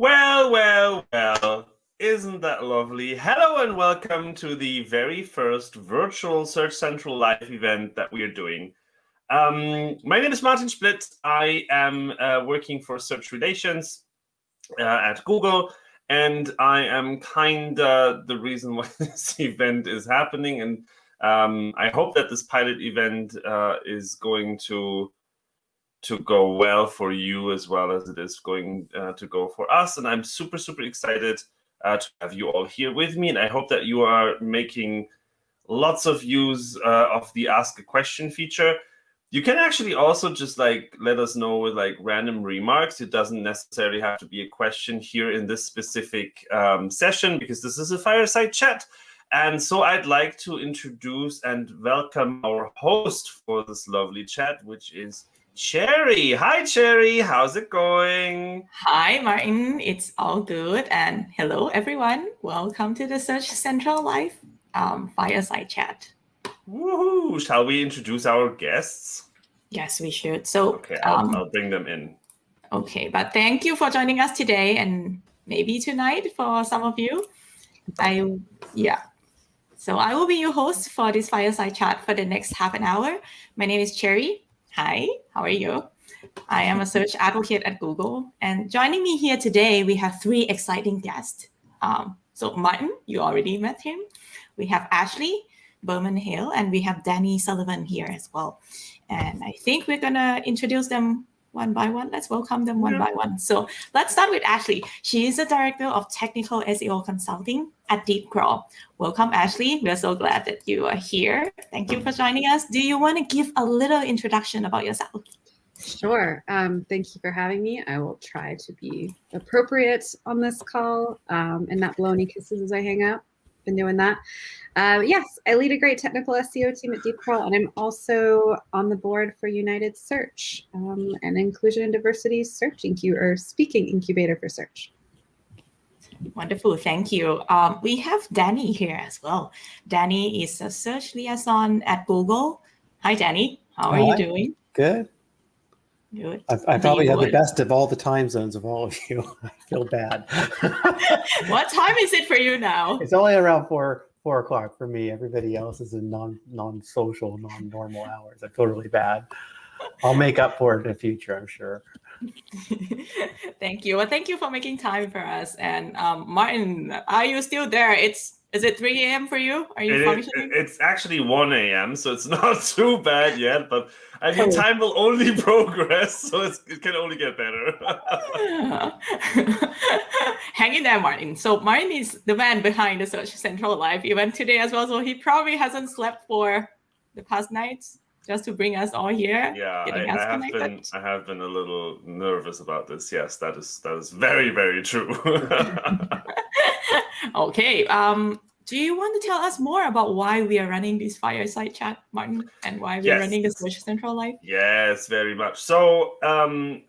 Well, well, well, isn't that lovely? Hello and welcome to the very first virtual Search Central live event that we are doing. Um, my name is Martin Splitt. I am uh, working for Search Relations uh, at Google, and I am kind of the reason why this event is happening. And um, I hope that this pilot event uh, is going to to go well for you as well as it is going uh, to go for us. And I'm super, super excited uh, to have you all here with me. And I hope that you are making lots of use uh, of the Ask a Question feature. You can actually also just like let us know with like random remarks. It doesn't necessarily have to be a question here in this specific um, session because this is a fireside chat. And so I'd like to introduce and welcome our host for this lovely chat, which is Cherry. Hi, Cherry. How's it going? Hi, Martin. It's all good. And hello, everyone. Welcome to the Search Central Live um, Fireside Chat. Woohoo! Shall we introduce our guests? Yes, we should. So, okay, I'll, um, I'll bring them in. Okay, but thank you for joining us today and maybe tonight for some of you. I, yeah. So I will be your host for this fireside chat for the next half an hour. My name is Cherry. Hi, how are you? I am a search advocate at Google. And joining me here today, we have three exciting guests. Um, so Martin, you already met him. We have Ashley Berman Hale, and we have Danny Sullivan here as well. And I think we're going to introduce them one by one. Let's welcome them one yeah. by one. So let's start with Ashley. She is the Director of Technical SEO Consulting at DeepCrawl. Welcome, Ashley. We're so glad that you are here. Thank you for joining us. Do you want to give a little introduction about yourself? Sure. Um, thank you for having me. I will try to be appropriate on this call um, and not blow any kisses as I hang out. Been doing that. Uh, yes, I lead a great technical SEO team at DeepCrawl, and I'm also on the board for United Search, um, an inclusion and diversity search incubator, or speaking incubator for search. Wonderful, thank you. Um, we have Danny here as well. Danny is a search liaison at Google. Hi, Danny. How are Hi. you doing? Good. Good. I, I probably have the best of all the time zones of all of you. I feel bad. what time is it for you now? It's only around four four o'clock for me. Everybody else is in non non social, non normal hours. I feel really bad. I'll make up for it in the future, I'm sure. thank you. Well, thank you for making time for us. And um, Martin, are you still there? It's is it 3 a.m. for you? Are you it functioning? it's actually 1 a.m., so it's not too bad yet. But I mean, oh. time will only progress, so it can only get better. Hang in there, Martin. So Martin is the man behind the Search Central Live event today as well. So he probably hasn't slept for the past nights just to bring us all here. Yeah, I, I have connected. been I have been a little nervous about this. Yes, that is that is very very true. okay. Um, do you want to tell us more about why we are running this fireside chat, Martin, and why we're yes. running the Search Central Live? Yes, very much. So, um,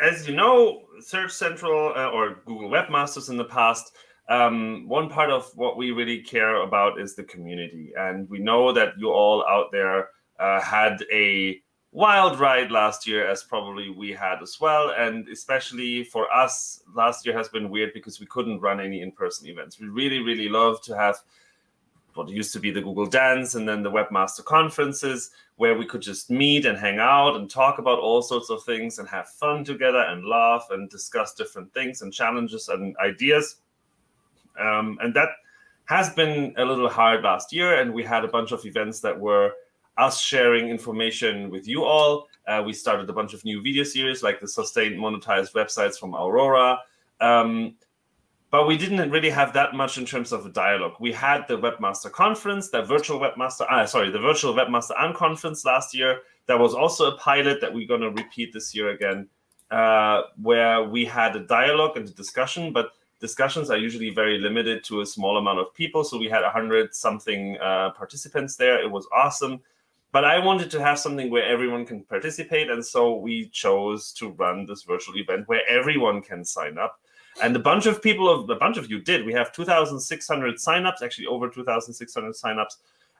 as you know, Search Central uh, or Google Webmasters in the past um, one part of what we really care about is the community. And we know that you all out there uh, had a wild ride last year, as probably we had as well. And especially for us, last year has been weird because we couldn't run any in-person events. We really, really love to have what used to be the Google Dance and then the Webmaster conferences where we could just meet and hang out and talk about all sorts of things and have fun together and laugh and discuss different things and challenges and ideas. Um, and that has been a little hard last year. And we had a bunch of events that were us sharing information with you all. Uh, we started a bunch of new video series like the sustained monetized websites from Aurora. Um, but we didn't really have that much in terms of a dialogue. We had the Webmaster Conference, the virtual Webmaster, uh, sorry, the virtual Webmaster Unconference last year. That was also a pilot that we're going to repeat this year again, uh, where we had a dialogue and a discussion, but discussions are usually very limited to a small amount of people. So we had 100 something uh, participants there. It was awesome. But I wanted to have something where everyone can participate. And so we chose to run this virtual event where everyone can sign up. And a bunch of people, of a bunch of you did. We have 2,600 signups, actually over 2,600 signups.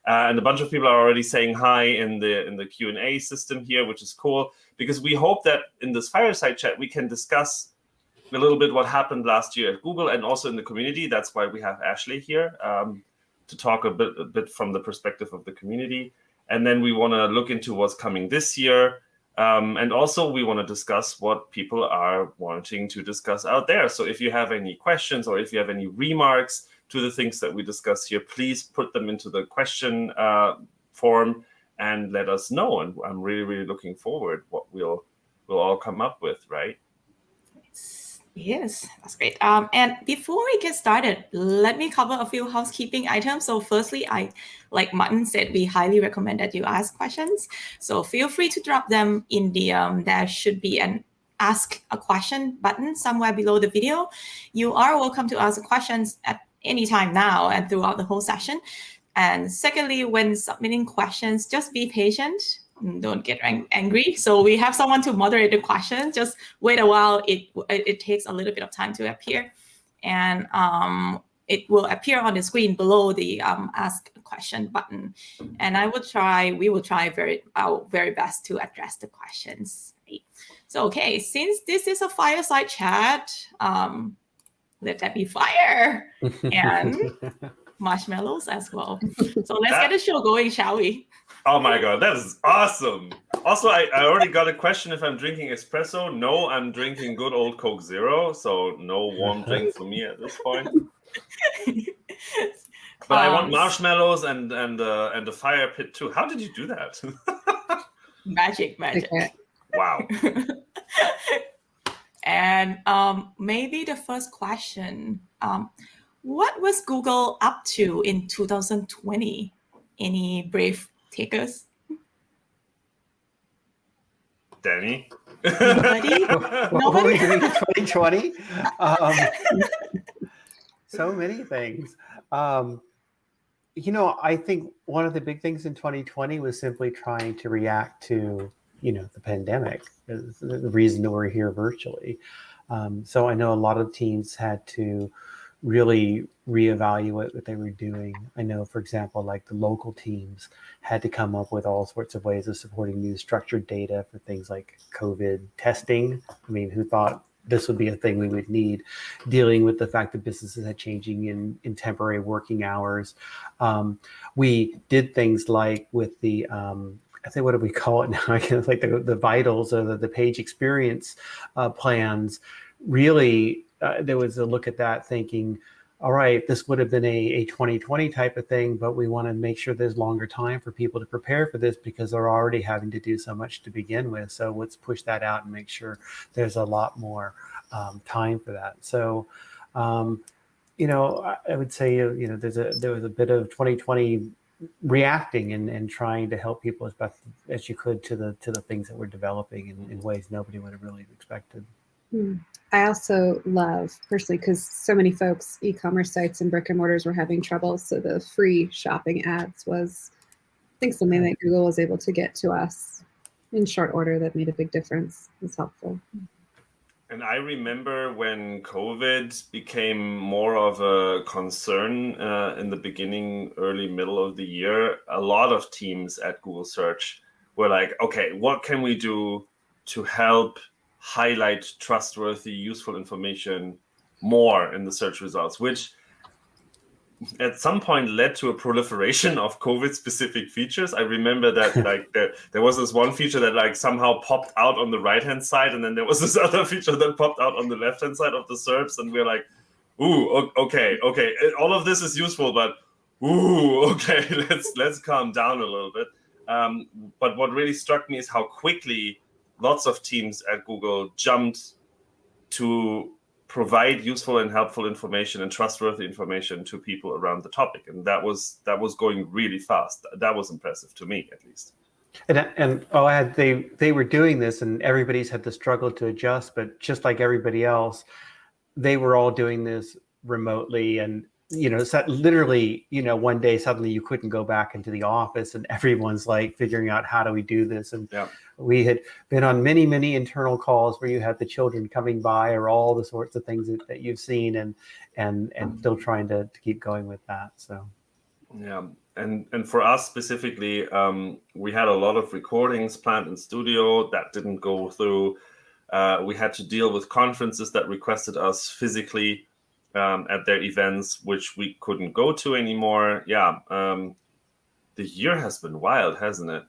Uh, and a bunch of people are already saying hi in the in the Q&A system here, which is cool, because we hope that in this fireside chat, we can discuss a little bit what happened last year at Google and also in the community. That's why we have Ashley here um, to talk a bit, a bit from the perspective of the community. And then we want to look into what's coming this year. Um, and also we want to discuss what people are wanting to discuss out there. So if you have any questions or if you have any remarks to the things that we discuss here, please put them into the question uh, form and let us know. And I'm really, really looking forward what we'll we'll all come up with, right? Yes, that's great. Um, and before we get started, let me cover a few housekeeping items. So firstly, I, like Martin said, we highly recommend that you ask questions. So feel free to drop them in the, um, there should be an ask a question button somewhere below the video. You are welcome to ask questions at any time now and throughout the whole session. And secondly, when submitting questions, just be patient don't get ang angry. So we have someone to moderate the question. Just wait a while. It, it, it takes a little bit of time to appear. And um, it will appear on the screen below the um, ask a question button. And I will try, we will try very our very best to address the questions. So, okay, since this is a fireside chat, um, let that be fire and marshmallows as well. So let's get the show going, shall we? Oh my god, that is awesome. Also, I, I already got a question if I'm drinking espresso. No, I'm drinking good old Coke Zero, so no warm drink for me at this point. But um, I want um, marshmallows and and uh, and a fire pit too. How did you do that? magic, magic. Wow. and um, maybe the first question: um, What was Google up to in 2020? Any brave takers? Danny? Nobody? what were we doing in 2020? Um, so many things. Um, you know, I think one of the big things in 2020 was simply trying to react to, you know, the pandemic, the reason that we're here virtually. Um, so I know a lot of teams had to really reevaluate what they were doing. I know, for example, like the local teams had to come up with all sorts of ways of supporting new structured data for things like COVID testing. I mean, who thought this would be a thing we would need dealing with the fact that businesses had changing in, in temporary working hours. Um, we did things like with the, um, I think, what do we call it now? I guess like the, the vitals or the, the page experience uh, plans really uh, there was a look at that thinking, all right, this would have been a, a 2020 type of thing, but we want to make sure there's longer time for people to prepare for this because they're already having to do so much to begin with. So let's push that out and make sure there's a lot more um, time for that. So, um, you know, I, would say, you know, there's a there was a bit of 2020 reacting and, and trying to help people as best as you could to the to the things that we're developing in, in ways nobody would have really expected. I also love personally because so many folks, e-commerce sites and brick and mortars were having trouble. So the free shopping ads was, I think, something that Google was able to get to us in short order that made a big difference. It was helpful. And I remember when COVID became more of a concern uh, in the beginning, early, middle of the year, a lot of teams at Google Search were like, okay, what can we do to help highlight trustworthy, useful information more in the search results, which at some point led to a proliferation of COVID specific features. I remember that like there, there was this one feature that like somehow popped out on the right hand side, and then there was this other feature that popped out on the left hand side of the SERPs, and we we're like, ooh, okay, okay, all of this is useful, but ooh, okay, let's let's calm down a little bit. Um, but what really struck me is how quickly lots of teams at Google jumped to provide useful and helpful information and trustworthy information to people around the topic. And that was that was going really fast. That was impressive to me at least. And and oh I had, they they were doing this and everybody's had to struggle to adjust but just like everybody else they were all doing this remotely and you know, so literally, you know, one day suddenly you couldn't go back into the office and everyone's like figuring out how do we do this? And yeah. we had been on many, many internal calls where you had the children coming by or all the sorts of things that, that you've seen and, and, and still trying to, to keep going with that. So, yeah. And, and for us specifically, um, we had a lot of recordings planned in studio that didn't go through Uh, we had to deal with conferences that requested us physically um, at their events, which we couldn't go to anymore. Yeah, um, the year has been wild, hasn't it?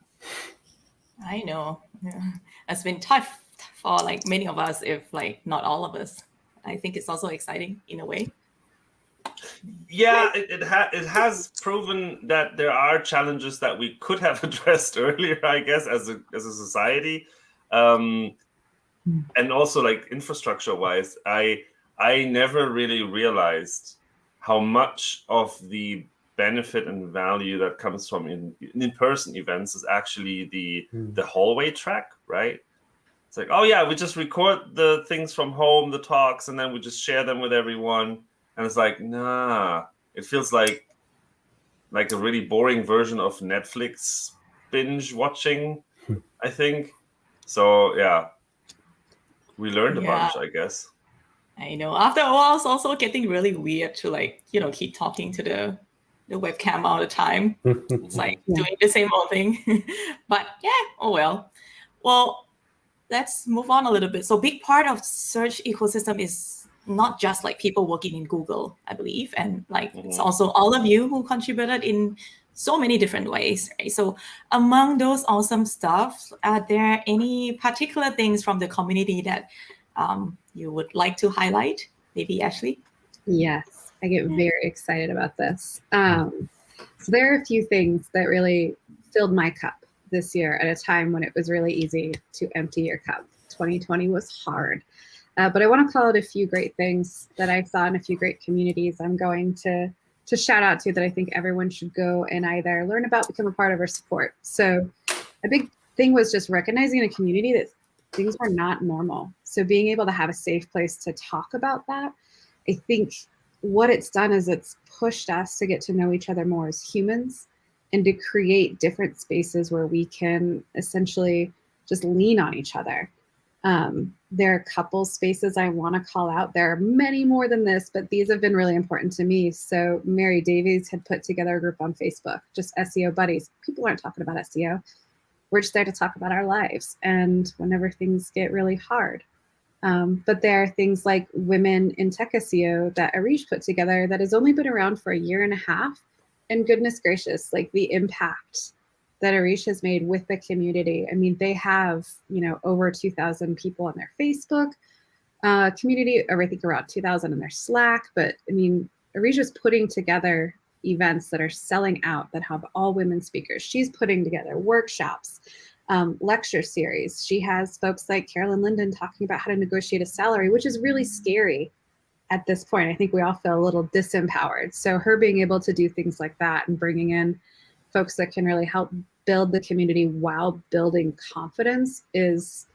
I know. Yeah. It's been tough for like many of us, if like not all of us. I think it's also exciting in a way. Yeah, it it, ha- it has proven that there are challenges that we could have addressed earlier, I guess, as a as a society, um, and also like infrastructure wise. I I never really realized how much of the benefit and value that comes from in in person events is actually the Hmm. the hallway track, right? It's like, oh yeah, we just record the things from home, the talks, and then we just share them with everyone. And it's like, nah, it feels like like a really boring version of Netflix binge watching, I think. So yeah, we learned a Yeah. bunch, I guess. I know. After a while, it's also getting really weird to like, you know, keep talking to the the webcam all the time. It's like doing the same old thing. but yeah, oh well. Well, let's move on a little bit. So big part of search ecosystem is not just like people working in Google, I believe, and like it's Mhm. also all of you who contributed in so many different ways. Right? So among those awesome stuff, are there any particular things from the community that um, you would like to highlight? Maybe Ashley. Yes, I get very excited about this. Um, so there are a few things that really filled my cup this year at a time when it was really easy to empty your cup. 2020 was hard. Uh, but I want to call out a few great things that I saw in a few great communities I'm going to to shout out to that I think everyone should go and either learn about, become a part of, or support. So a big thing was just recognizing a community that things were not normal. So being able to have a safe place to talk about that, I think what it's done is it's pushed us to get to know each other more as humans and to create different spaces where we can essentially just lean on each other. Um, there are a couple spaces I want to call out. There are many more than this, but these have been really important to me. So Mary Davies had put together a group on Facebook, just SEO buddies. People aren't talking about SEO. We're just there to talk about our lives and whenever things get really hard. Um, but there are things like Women in Tech SEO that Areej put together that has only been around for a year and a half. And goodness gracious, like the impact that Areej has made with the community. I mean, they have, you know, over 2,000 people on their Facebook uh, community, or I think around 2,000 in their Slack. But I mean, Areej is putting together events that are selling out that have all women speakers. She's putting together workshops, um, lecture series. She has folks like Carolyn Lyden talking about how to negotiate a salary, which is really scary at this point. I think we all feel a little disempowered. So her being able to do things like that and bringing in folks that can really help build the community while building confidence is,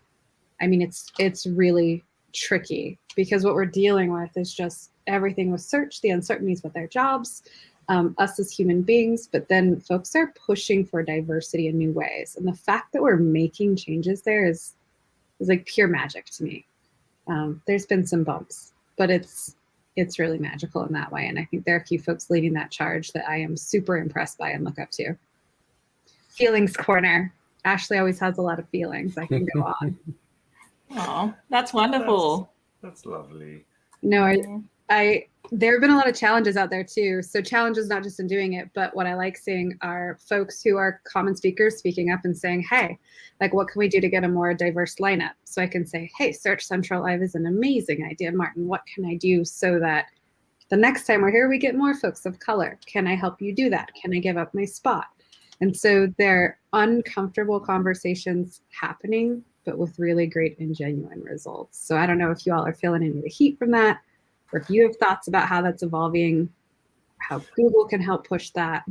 I mean, it's it's really tricky because what we're dealing with is just everything with search, the uncertainties with their jobs, um, us as human beings, but then folks are pushing for diversity in new ways. And the fact that we're making changes there is is like pure magic to me. Um, there's been some bumps, but it's it's really magical in that way. And I think there are a few folks leading that charge that I am super impressed by and look up to. Feelings corner. Ashley always has a lot of feelings. I can go on. Oh, that's wonderful. That's lovely. No, I, I there have been a lot of challenges out there too. So challenges not just in doing it, but what I like seeing are folks who are common speakers speaking up and saying, "Hey, like what can we do to get a more diverse lineup?" So I can say, "Hey, Search Central Live is an amazing idea, Martin. What can I do so that the next time we're here, we get more folks of color? Can I help you do that? Can I give up my spot?" And so there are uncomfortable conversations happening, but with really great and genuine results. So I don't know if you all are feeling any of the heat from that or if you have thoughts about how that's evolving, how Google can help push that.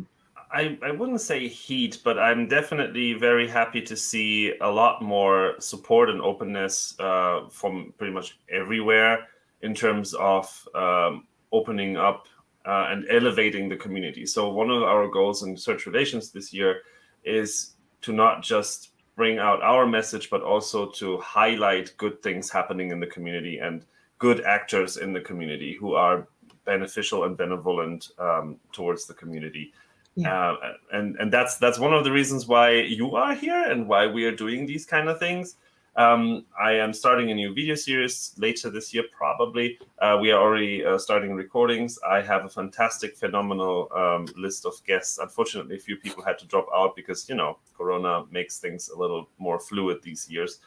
I, I wouldn't say heat, but I'm definitely very happy to see a lot more support and openness uh, from pretty much everywhere in terms of um, opening up uh, and elevating the community. So, one of our goals in search relations this year is to not just bring out our message, but also to highlight good things happening in the community and good actors in the community who are beneficial and benevolent um, towards the community. Yeah. Uh, and and that's that's one of the reasons why you are here and why we are doing these kind of things. Um, I am starting a new video series later this year, probably. Uh, we are already uh, starting recordings. I have a fantastic, phenomenal um, list of guests. Unfortunately, a few people had to drop out because, you know, Corona makes things a little more fluid these years.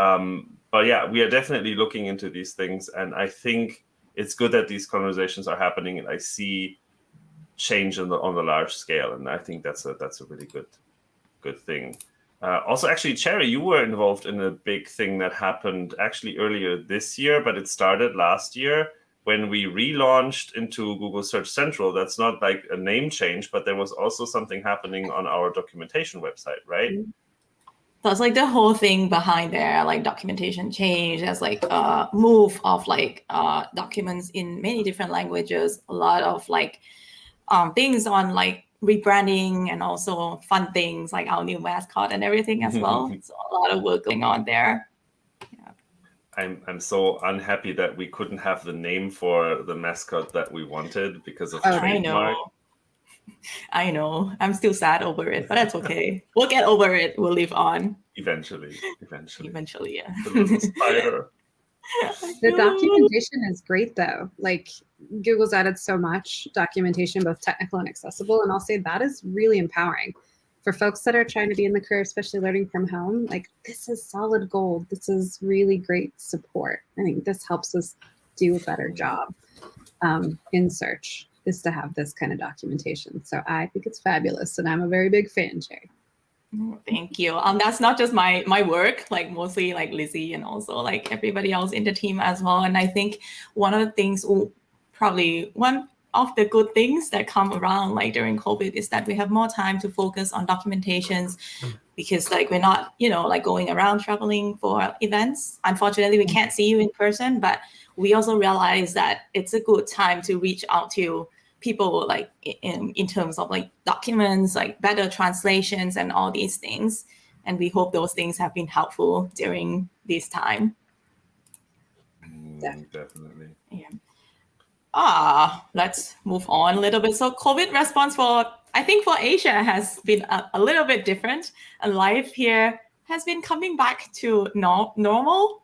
Um, but yeah, we are definitely looking into these things. And I think it's good that these conversations are happening and I see change on the, on the large scale. And I think that's a, that's a really good, good thing. Uh, also, actually, Cherry, you were involved in a big thing that happened actually earlier this year, but it started last year when we relaunched into Google Search Central. That's not like a name change, but there was also something happening on our documentation website, right? That's like the whole thing behind there, like documentation change. There's like a move of like uh, documents in many different languages. A lot of like um, things on like rebranding and also fun things like our new mascot and everything as well. so a lot of work going on there. Yeah. I'm I'm so unhappy that we couldn't have the name for the mascot that we wanted because of oh, trademark. I know. I know. I'm still sad over it, but that's okay. we'll get over it. We'll live on. Eventually. Eventually. Eventually, yeah. the documentation is great though. Like Google's added so much documentation, both technical and accessible. And I'll say that is really empowering for folks that are trying to be in the career, especially learning from home. Like this is solid gold. This is really great support. I think this helps us do a better job um, in search is to have this kind of documentation. So I think it's fabulous. And I'm a very big fan, Jay. Thank you. Um, that's not just my my work, like mostly like Lizzi and also like everybody else in the team as well. And I think one of the things, probably one of the good things that come around like during COVID is that we have more time to focus on documentations because like we're not, you know, like going around traveling for events. Unfortunately, we can't see you in person, but we also realize that it's a good time to reach out to people like in, in terms of like documents, like better translations and all these things. And we hope those things have been helpful during this time. Mm, definitely. Yeah. Ah, let's move on a little bit. So COVID response for, I think for Asia has been a, a little bit different. And life here has been coming back to no, normal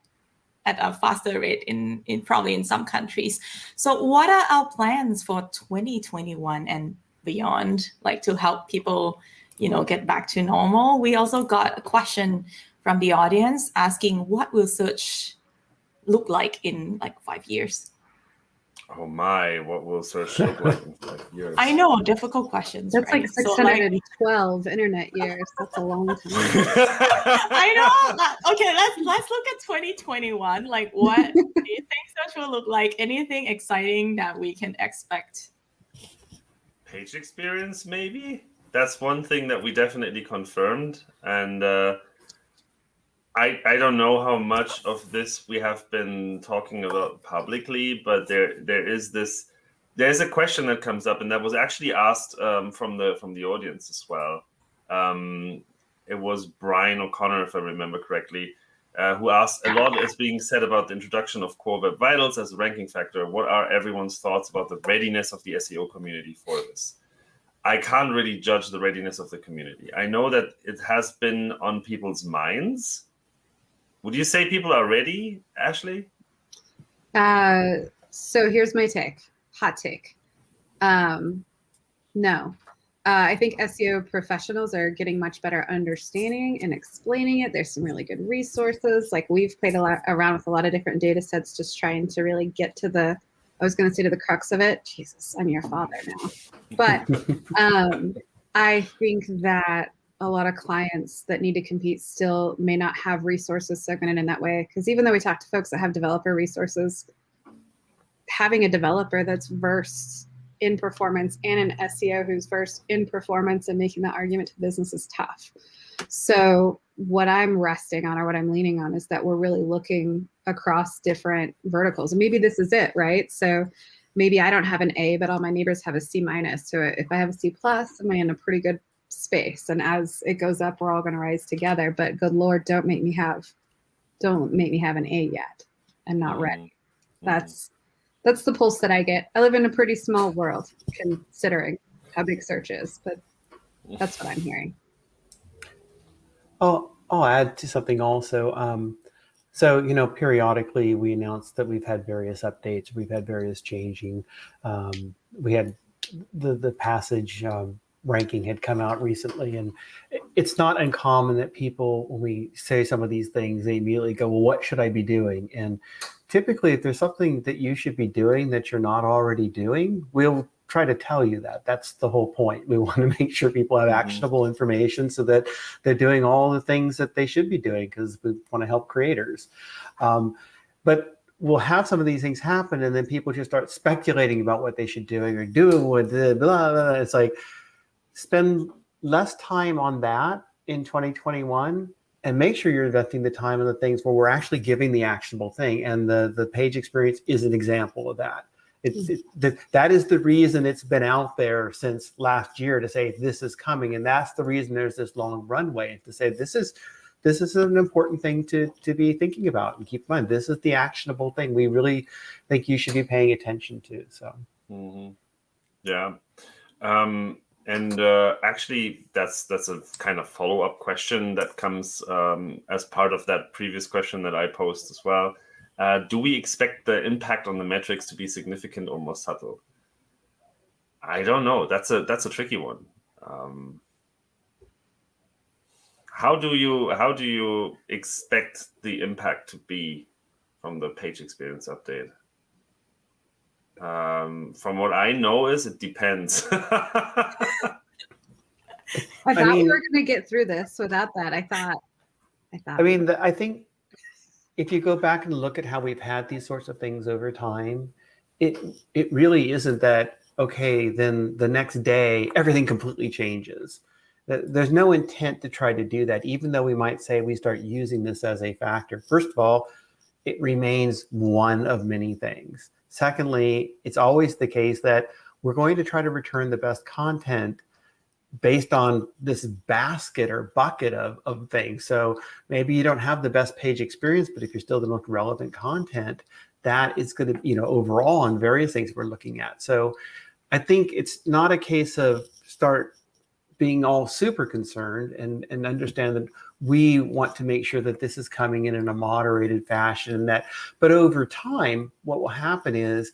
at a faster rate in, in probably in some countries. So what are our plans for 2021 and beyond, like to help people, you know, get back to normal? We also got a question from the audience asking what will search look like in like five years? Oh my, what will search look like in years? I know, difficult questions. That's right? like 612 so like, internet years. That's a long time. I know. Okay, let's let's look at 2021. Like what do you think search will look like? Anything exciting that we can expect? Page experience, maybe? That's one thing that we definitely confirmed. And uh I, I don't know how much of this we have been talking about publicly, but there there is this there's a question that comes up, and that was actually asked um, from the from the audience as well. Um, it was Brian O'Connor, if I remember correctly, uh, who asked a lot is being said about the introduction of Core Web Vitals as a ranking factor. What are everyone's thoughts about the readiness of the SEO community for this? I can't really judge the readiness of the community. I know that it has been on people's minds would you say people are ready, Ashley? Uh, so here's my take, hot take. Um, no. Uh, I think SEO professionals are getting much better understanding and explaining it. There's some really good resources. Like we've played a lot around with a lot of different data sets, just trying to really get to the, I was going to say to the crux of it. Jesus, I'm your father now. But um, I think that a lot of clients that need to compete still may not have resources segmented in that way. Because even though we talk to folks that have developer resources, having a developer that's versed in performance and an SEO who's versed in performance and making that argument to business is tough. So what I'm resting on or what I'm leaning on is that we're really looking across different verticals. And maybe this is it, right? So maybe I don't have an A, but all my neighbors have a C minus. So if I have a C plus, am I in a pretty good space. And as it goes up we're all going to rise together. But good lord don't make me have don't make me have an a yet i'm not ready mm-hmm. that's that's the pulse that i get. I live in a pretty small world considering how big search is but that's what i'm hearing. Oh i'll add to something also. Um, So, you know, periodically we announce that we've had various updates, we've had various changing. Um, we had the the passage um, ranking had come out recently, and it's not uncommon that people, when we say some of these things, they immediately go, "Well, what should I be doing?" And typically, if there's something that you should be doing that you're not already doing, we'll try to tell you that. That's the whole point. We want to make sure people have mm-hmm. actionable information so that they're doing all the things that they should be doing because we want to help creators. Um, but we'll have some of these things happen and then people just start speculating about what they should doing or doing with the blah, blah, blah. It's like spend less time on that in 2021 and make sure you're investing the time in the things where we're actually giving the actionable thing. And the, the page experience is an example of that. It's, it, that, that is the reason it's been out there since last year to say this is coming. And that's the reason there's this long runway to say this is this is an important thing to, to be thinking about and keep in mind. This is the actionable thing we really think you should be paying attention to. So, mm -hmm. yeah. Um, and uh, actually, that's that's a kind of follow up question that comes um, as part of that previous question that I posed as well. Uh, do we expect the impact on the metrics to be significant or more subtle? I don't know. That's a that's a tricky one. Um, how do you how do you expect the impact to be from the page experience update? Um, from what I know is it depends. I thought I mean, we were going to get through this without that. I thought. I thought. I mean, the, I think if you go back and look at how we've had these sorts of things over time, it it really isn't that okay. Then the next day everything completely changes. There's no intent to try to do that, even though we might say we start using this as a factor. First of all, it remains one of many things. Secondly, it's always the case that we're going to try to return the best content based on this basket or bucket of, of things. So maybe you don't have the best page experience, but if you're still the most relevant content, that is going to, you know, overall on various things we're looking at. So I think it's not a case of start being all super concerned and, and understand that we want to make sure that this is coming in in a moderated fashion that, but over time, what will happen is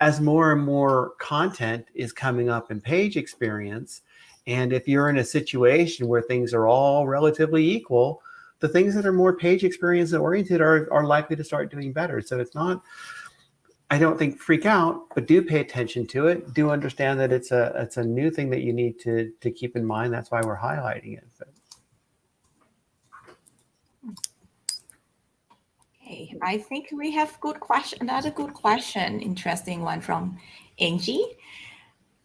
as more and more content is coming up in page experience, and if you're in a situation where things are all relatively equal, the things that are more page experience oriented are, are likely to start doing better. So it's not, I don't think freak out, but do pay attention to it. Do understand that it's a it's a new thing that you need to to keep in mind. That's why we're highlighting it. But. Okay, I think we have good question. Another good question, interesting one from Angie.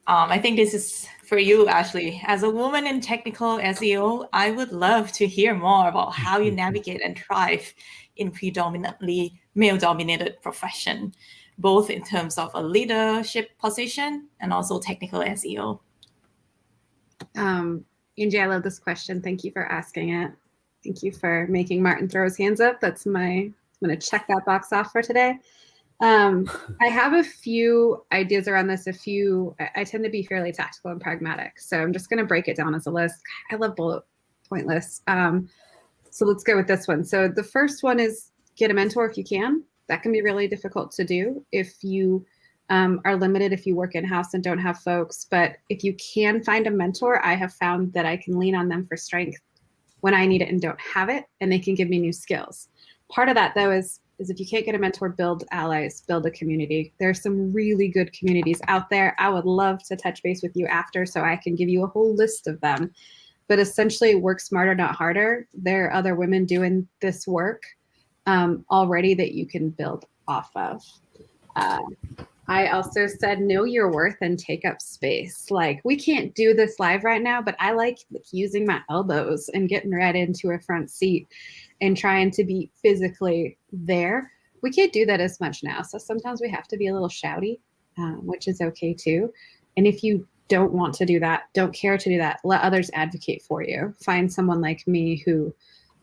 Um, I think this is for you, Ashley. As a woman in technical SEO, I would love to hear more about how you navigate and thrive in predominantly male-dominated profession, both in terms of a leadership position and also technical SEO. Um, Angie, I love this question. Thank you for asking it. Thank you for making Martin throw his hands up. That's my, I'm going to check that box off for today. Um, I have a few ideas around this. A few, I, I tend to be fairly tactical and pragmatic. So I'm just going to break it down as a list. I love bullet point lists. Um, so let's go with this one. So the first one is get a mentor if you can. That can be really difficult to do if you um, are limited if you work in-house and don't have folks. But if you can find a mentor, I have found that I can lean on them for strength when I need it and don't have it, and they can give me new skills. Part of that, though, is is if you can't get a mentor, build allies, build a community. There are some really good communities out there. I would love to touch base with you after so I can give you a whole list of them. But essentially, work smarter, not harder. There are other women doing this work um, already that you can build off of. Uh, I also said, know your worth and take up space. Like, we can't do this live right now, but I like using my elbows and getting right into a front seat and trying to be physically there. We can't do that as much now. So sometimes we have to be a little shouty, um, which is okay too. And if you don't want to do that, don't care to do that, let others advocate for you. Find someone like me who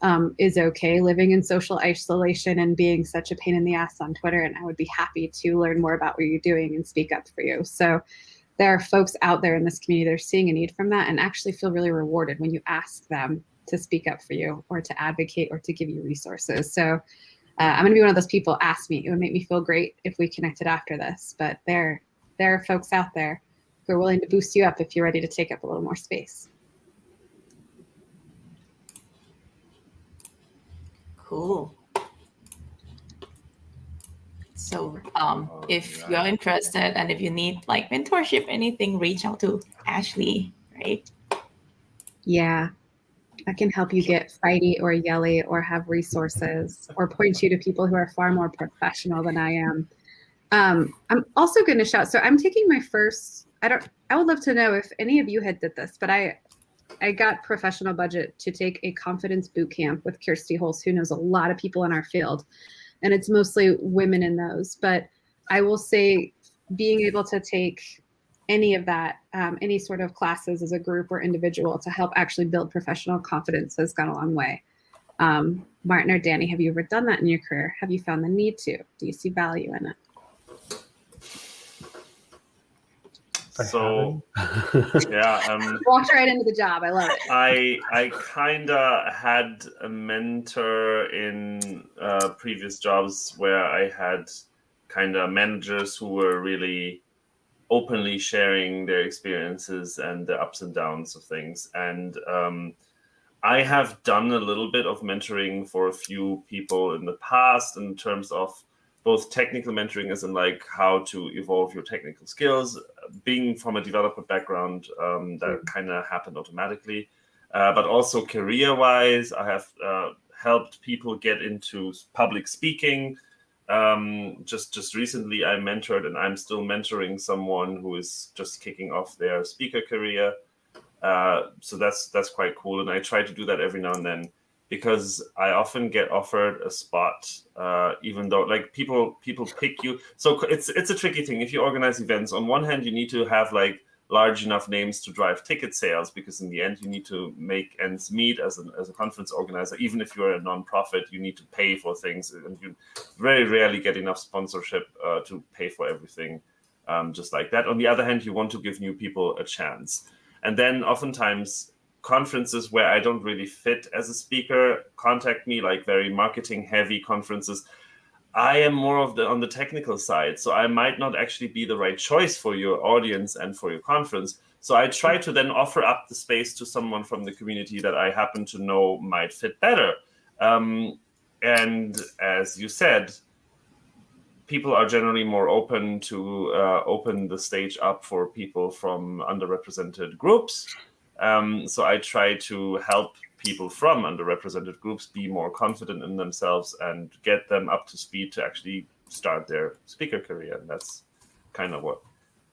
um, is okay living in social isolation and being such a pain in the ass on Twitter. And I would be happy to learn more about what you're doing and speak up for you. So there are folks out there in this community that are seeing a need from that and actually feel really rewarded when you ask them to speak up for you or to advocate or to give you resources. So uh, I'm going to be one of those people. Ask me. It would make me feel great if we connected after this. But there, there are folks out there who are willing to boost you up if you're ready to take up a little more space. Cool. So um, Oh, if you're interested and if you need like mentorship, anything, reach out to Ashley, right? Yeah. I can help you get fighty or yelly or have resources or point you to people who are far more professional than I am. Um, I'm also going to shout. So I'm taking my first. I don't. I would love to know if any of you had did this, but I, I got professional budget to take a confidence boot camp with Kirsty Hulse, who knows a lot of people in our field, and it's mostly women in those. But I will say, being able to take any of that, um, any sort of classes as a group or individual to help actually build professional confidence has gone a long way. Um, Martin or Danny, have you ever done that in your career? Have you found the need to? Do you see value in it? So yeah, um, Walked right into the job. I love it. I I kinda had a mentor in uh, previous jobs where I had kinda managers who were really openly sharing their experiences and the ups and downs of things. And um, I have done a little bit of mentoring for a few people in the past in terms of both technical mentoring as in like how to evolve your technical skills. Being from a developer background um, that kind of happened automatically. Uh, but also career wise i have uh, helped people get into public speaking um, just just recently i mentored and i'm still mentoring someone who is just kicking off their speaker career uh, so that's that's quite cool and i try to do that every now and then because I often get offered a spot, uh, even though like people people pick you. So it's it's a tricky thing. If you organize events, on one hand you need to have like large enough names to drive ticket sales, because in the end you need to make ends meet as a as a conference organizer. Even if you're a nonprofit, you need to pay for things, and you very rarely get enough sponsorship uh, to pay for everything. Um, just like that. On the other hand, you want to give new people a chance, and then oftentimes conferences where I don't really fit as a speaker contact me, like very marketing heavy conferences. I am more of the on the technical side, so I might not actually be the right choice for your audience and for your conference. So I try to then offer up the space to someone from the community that I happen to know might fit better. Um, and as you said, people are generally more open to uh, open the stage up for people from underrepresented groups. Um, so I try to help people from underrepresented groups be more confident in themselves and get them up to speed to actually start their speaker career. And that's kind of what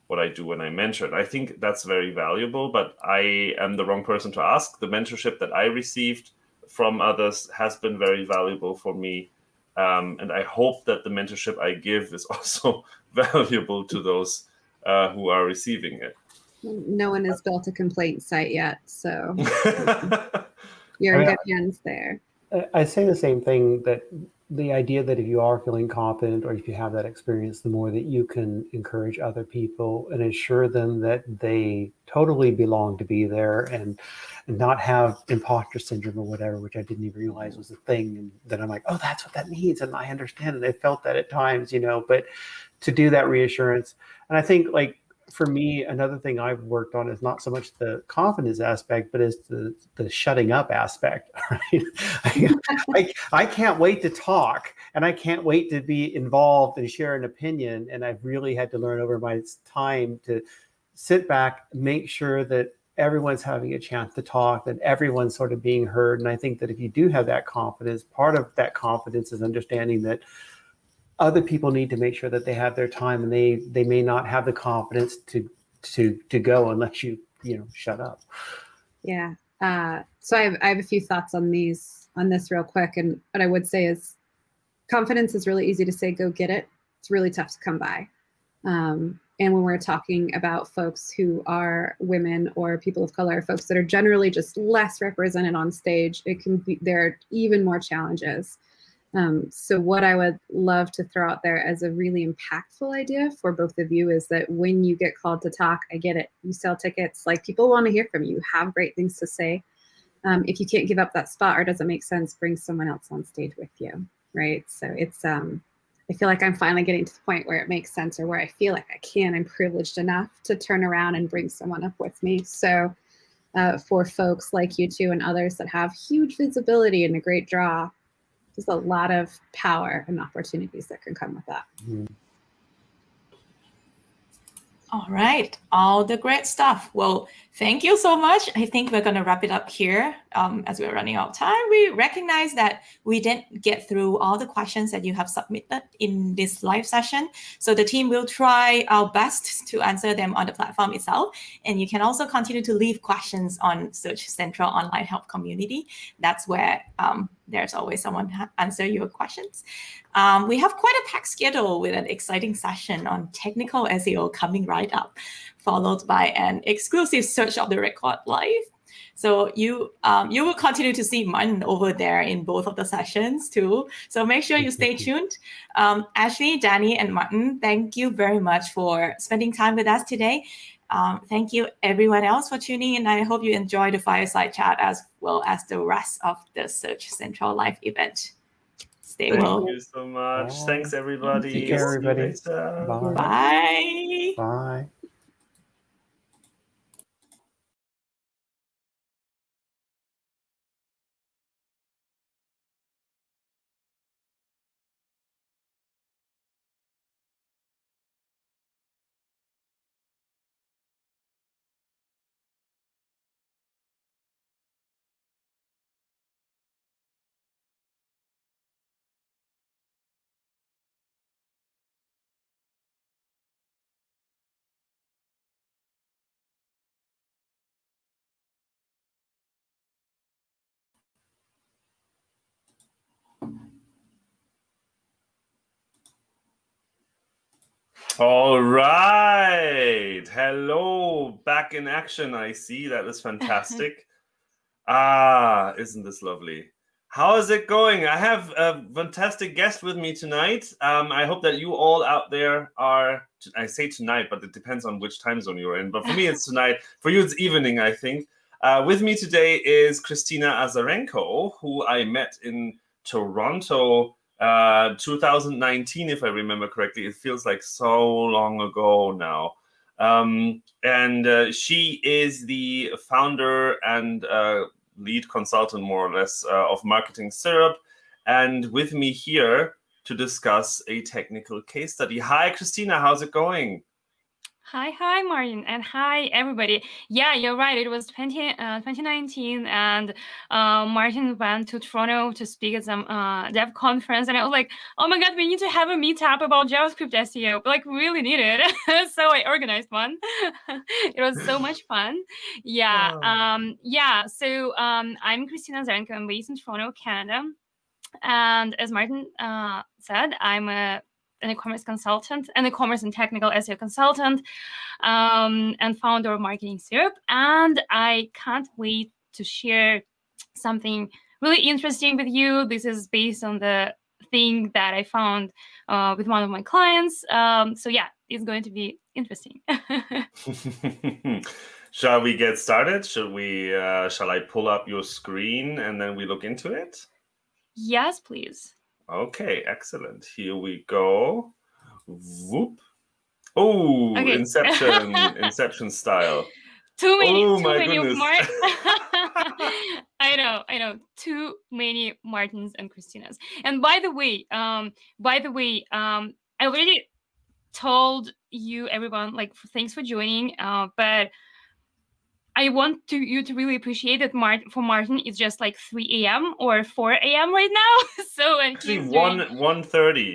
what I do when I mentor. And I think that's very valuable, but I am the wrong person to ask. The mentorship that I received from others has been very valuable for me. Um, and I hope that the mentorship I give is also valuable to those uh, who are receiving it. No one has built a complaint site yet, so you're in I- good hands there. I- I say the same thing that the idea that if you are feeling confident or if you have that experience, the more that you can encourage other people and assure them that they totally belong to be there and, and not have imposter syndrome or whatever, which I didn't even realize was a thing. And then I'm like, oh, that's what that means. And I understand. And I felt that at times, you know, but to do that reassurance. And I think like for me, another thing I've worked on is not so much the confidence aspect, but is the, the shutting up aspect. Right? I, I, I can't wait to talk and I can't wait to be involved and share an opinion. And I've really had to learn over my time to sit back, make sure that everyone's having a chance to talk, that everyone's sort of being heard. And I think that if you do have that confidence, part of that confidence is understanding that other people need to make sure that they have their time and they they may not have the confidence to to to go unless you you know shut up Yeah. Uh, so I have, I have a few thoughts on these on this real quick. And what I would say is confidence is really easy to say, go get it. It's really tough to come by. Um, and when we're talking about folks who are women or people of color, folks that are generally just less represented on stage, it can be there are even more challenges. Um, so what I would love to throw out there as a really impactful idea for both of you is that when you get called to talk, I get it. You sell tickets, like people want to hear from you. Have great things to say. Um, if you can't give up that spot or doesn't make sense, bring someone else on stage with you. right? So it's um, I feel like I'm finally getting to the point where it makes sense or where I feel like I can. I'm privileged enough to turn around and bring someone up with me. So uh, for folks like you two and others that have huge visibility and a great draw, there's a lot of power and opportunities that can come with that. Mhm. All right, all the great stuff. Well, thank you so much. I think we're going to wrap it up here um, as we're running out of time. We recognize that we didn't get through all the questions that you have submitted in this live session. So the team will try our best to answer them on the platform itself. And you can also continue to leave questions on Search Central Online Help Community. That's where um, there's always someone to answer your questions. Um, we have quite a packed schedule with an exciting session on technical SEO coming right up, followed by an exclusive Search Off the Record live. So you um, you will continue to see Martin over there in both of the sessions too. So make sure you stay tuned. Um, Ashley, Danny, and Martin, thank you very much for spending time with us today. Um, thank you everyone else for tuning in. I hope you enjoy the fireside chat as well as the rest of the Search Central Live event. Stay Thank well. Thank you so much. Bye. Thanks, everybody. Take care, you everybody. Bye. Bye. Bye. All right. Hello. Back in action. I see. That is fantastic. ah, isn't this lovely? How is it going? I have a fantastic guest with me tonight. Um, I hope that you all out there are, I say tonight, but it depends on which time zone you're in. But for me, it's tonight. For you, it's evening, I think. Uh, with me today is Kristina Azarenko, who I met in Toronto uh 2019 if i remember correctly. It feels like so long ago now. Um and uh, she is the founder and uh, lead consultant more or less uh, of marketing syrup. And with me here to discuss a technical case study. Hi kristina. How's it going Hi, hi, Martin, and hi, everybody. Yeah, you're right. It was 20, uh, 2019, and uh, Martin went to Toronto to speak at some uh, dev conference, and I was like, oh my god, we need to have a meetup about JavaScript SEO. Like, really need it. so I organized one. it was so much fun. Yeah, um, yeah. So um, I'm Kristina Azarenko. I'm based in Toronto, Canada, and as Martin uh, said, I'm a an e-commerce consultant, an e-commerce and technical SEO consultant, um, and founder of Marketing Syrup. And I can't wait to share something really interesting with you. This is based on the thing that I found uh, with one of my clients. Um, so yeah, it's going to be interesting. shall we get started should we uh, shall i pull up your screen and then we look into it yes, please. Okay, excellent. Here we go. Whoop. Oh, Okay. Inception, Inception style. Too many, Oh too many goodness. I know, I know. Too many Martins and Kristinas. And by the way, um, by the way, um, I already told you everyone like thanks for joining. Uh, but I want to you to really appreciate that Martin for Martin it's just like 3 a.m. or 4 a.m. right now. so and Actually, he's one doing- one thirty.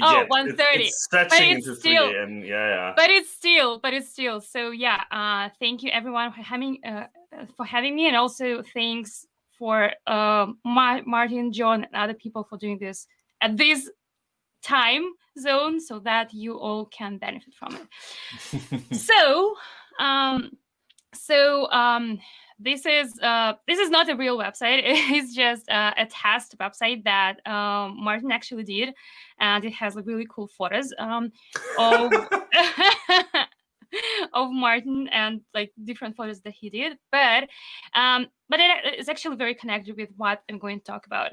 Oh, It's, 1:30. it's stretching it's into still- three, and yeah, yeah. but it's still but it's still so yeah uh thank you everyone for having uh uh, for having me and also thanks for um Ma- martin john and other people for doing this at this time zone so that you all can benefit from it so um so um this is uh this is not a real website. It's just uh, a test website that um martin actually did and it has like really cool photos um of of martin and like different photos that he did but um but it is actually very connected with what i'm going to talk about.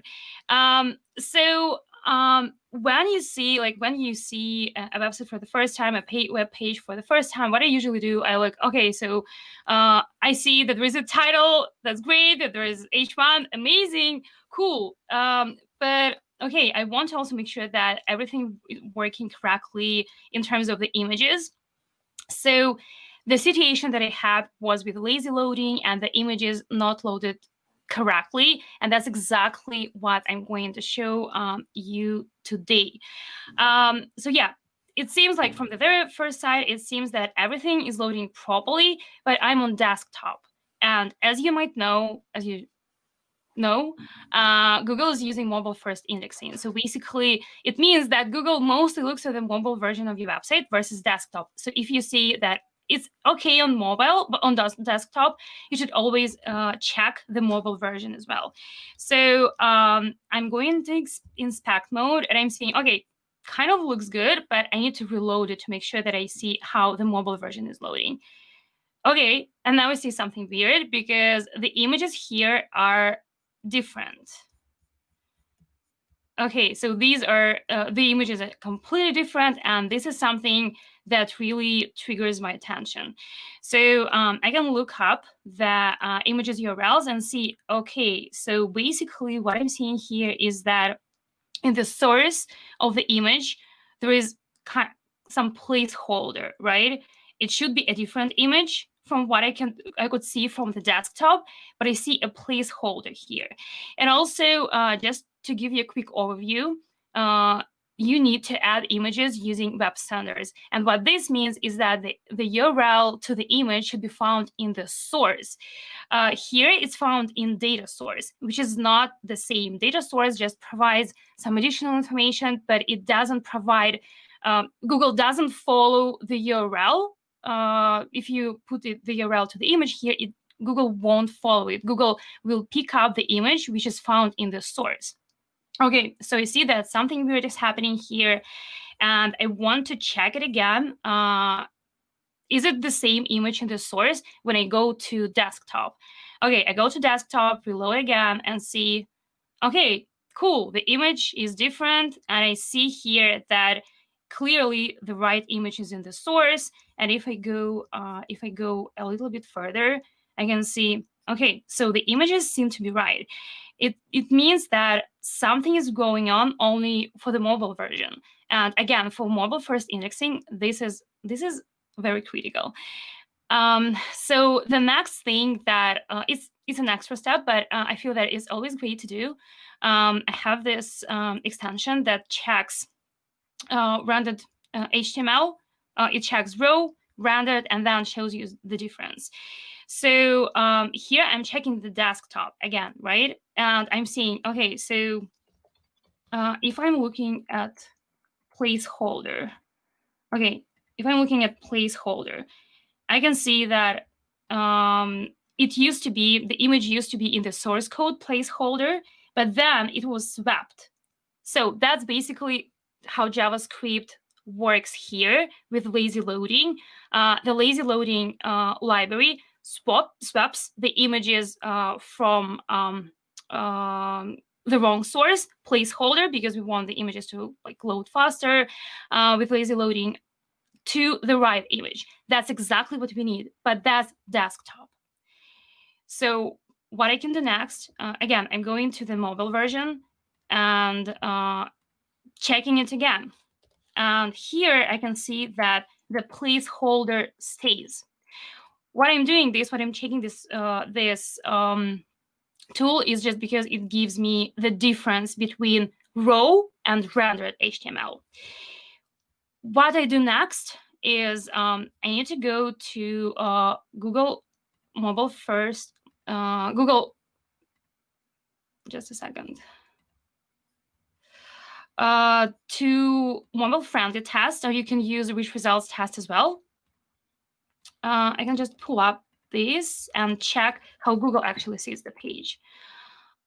Um so um, when you see like when you see a website for the first time, a pay, web page for the first time, what I usually do, I look, okay, so uh, I see that there is a title, that's great, that there is H1, amazing, cool. Um, but okay, I want to also make sure that everything is working correctly in terms of the images. So the situation that I had was with lazy loading and the images not loaded correctly. And that's exactly what I'm going to show um, you today. Um, so yeah, it seems like from the very first side, it seems that everything is loading properly, but I'm on desktop. And as you might know, as you know, uh, Google is using mobile first indexing. So basically, it means that Google mostly looks at the mobile version of your website versus desktop. So if you see that it's okay on mobile, but on desktop, you should always uh, check the mobile version as well. So um, I'm going to inspect mode and I'm saying, okay, kind of looks good, but I need to reload it to make sure that I see how the mobile version is loading. Okay, and now I see something weird because the images here are different. Okay, so these are uh, the images are completely different, and this is something that really triggers my attention. So um, I can look up the uh, images URLs and see, okay, so basically what I'm seeing here is that in the source of the image, there is some placeholder, right? It should be a different image from what I can I could see from the desktop, but I see a placeholder here. And also, uh, just to give you a quick overview, uh, you need to add images using web standards. And what this means is that the, the URL to the image should be found in the source. Uh, here it's found in data source, which is not the same. Data source just provides some additional information, but it doesn't provide, um, Google doesn't follow the URL. Uh, if you put it, the URL to the image here, it, Google won't follow it. Google will pick up the image, which is found in the source. Okay, so you see that something weird is happening here, and I want to check it again. Uh, is it the same image in the source when I go to desktop? Okay, I go to desktop, reload again, and see, okay, cool, the image is different, and I see here that clearly the right image is in the source. And if I go, uh, if I go a little bit further, I can see, okay, so the images seem to be right it, it means that something is going on only for the mobile version. And again, for mobile first indexing, this is this is very critical. Um, so the next thing that uh, it's it's an extra step, but uh, I feel that it's always great to do. Um, I have this um, extension that checks uh, rendered HTML. Uh, it checks raw, rendered, and then shows you the difference. So um, here I'm checking the desktop again, right? And I'm seeing, okay, so uh, if I'm looking at placeholder, okay, if I'm looking at placeholder, I can see that um, it used to be, the image used to be in the source code placeholder, but then it was swept. So that's basically how JavaScript works here with lazy loading. Uh, the lazy loading uh, library swap, swaps the images uh, from um, um, the wrong source placeholder because we want the images to like load faster uh, with lazy loading to the right image. That's exactly what we need, but that's desktop. So what I can do next, uh, again, I'm going to the mobile version and uh, checking it again. And here I can see that the placeholder stays what I'm doing this, what I'm checking this uh, this um, tool is just because it gives me the difference between raw and rendered HTML. What I do next is um, I need to go to uh, Google Mobile First, uh, Google, just a second, uh, to mobile friendly test, or you can use rich results test as well uh, I can just pull up this and check how Google actually sees the page.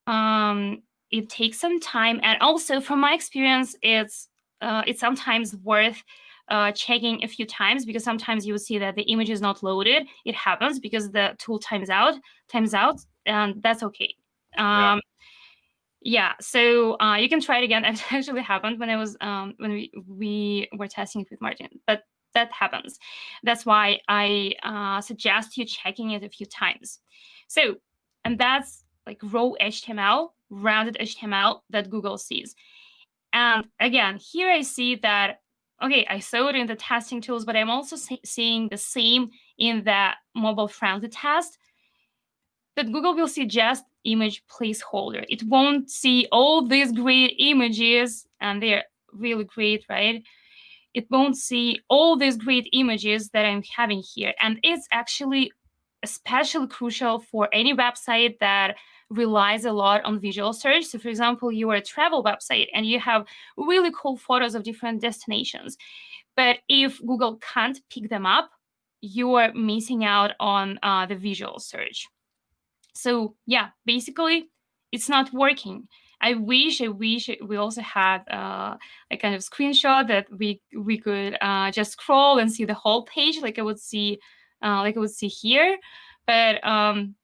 Um, it takes some time, and also from my experience, it's uh, it's sometimes worth uh, checking a few times because sometimes you will see that the image is not loaded. It happens because the tool times out, times out, and that's okay. Um, yeah. yeah, so uh, you can try it again. It actually happened when I was um, when we we were testing it with Martin, but that happens. That's why I uh, suggest you checking it a few times. So, and that's like raw HTML, rendered HTML that Google sees. And again, here I see that, okay, I saw it in the testing tools, but I'm also seeing the same in the mobile friendly test that Google will see just image placeholder. It won't see all these great images, and they're really great, right? It won't see all these great images that I'm having here. And it's actually especially crucial for any website that relies a lot on visual search. So for example, you are a travel website and you have really cool photos of different destinations. But if Google can't pick them up, you are missing out on uh, the visual search. So yeah, basically, it's not working. I wish, I wish we also had uh, a kind of screenshot that we we could uh, just scroll and see the whole page, like I would see, uh, like I would see here. But um,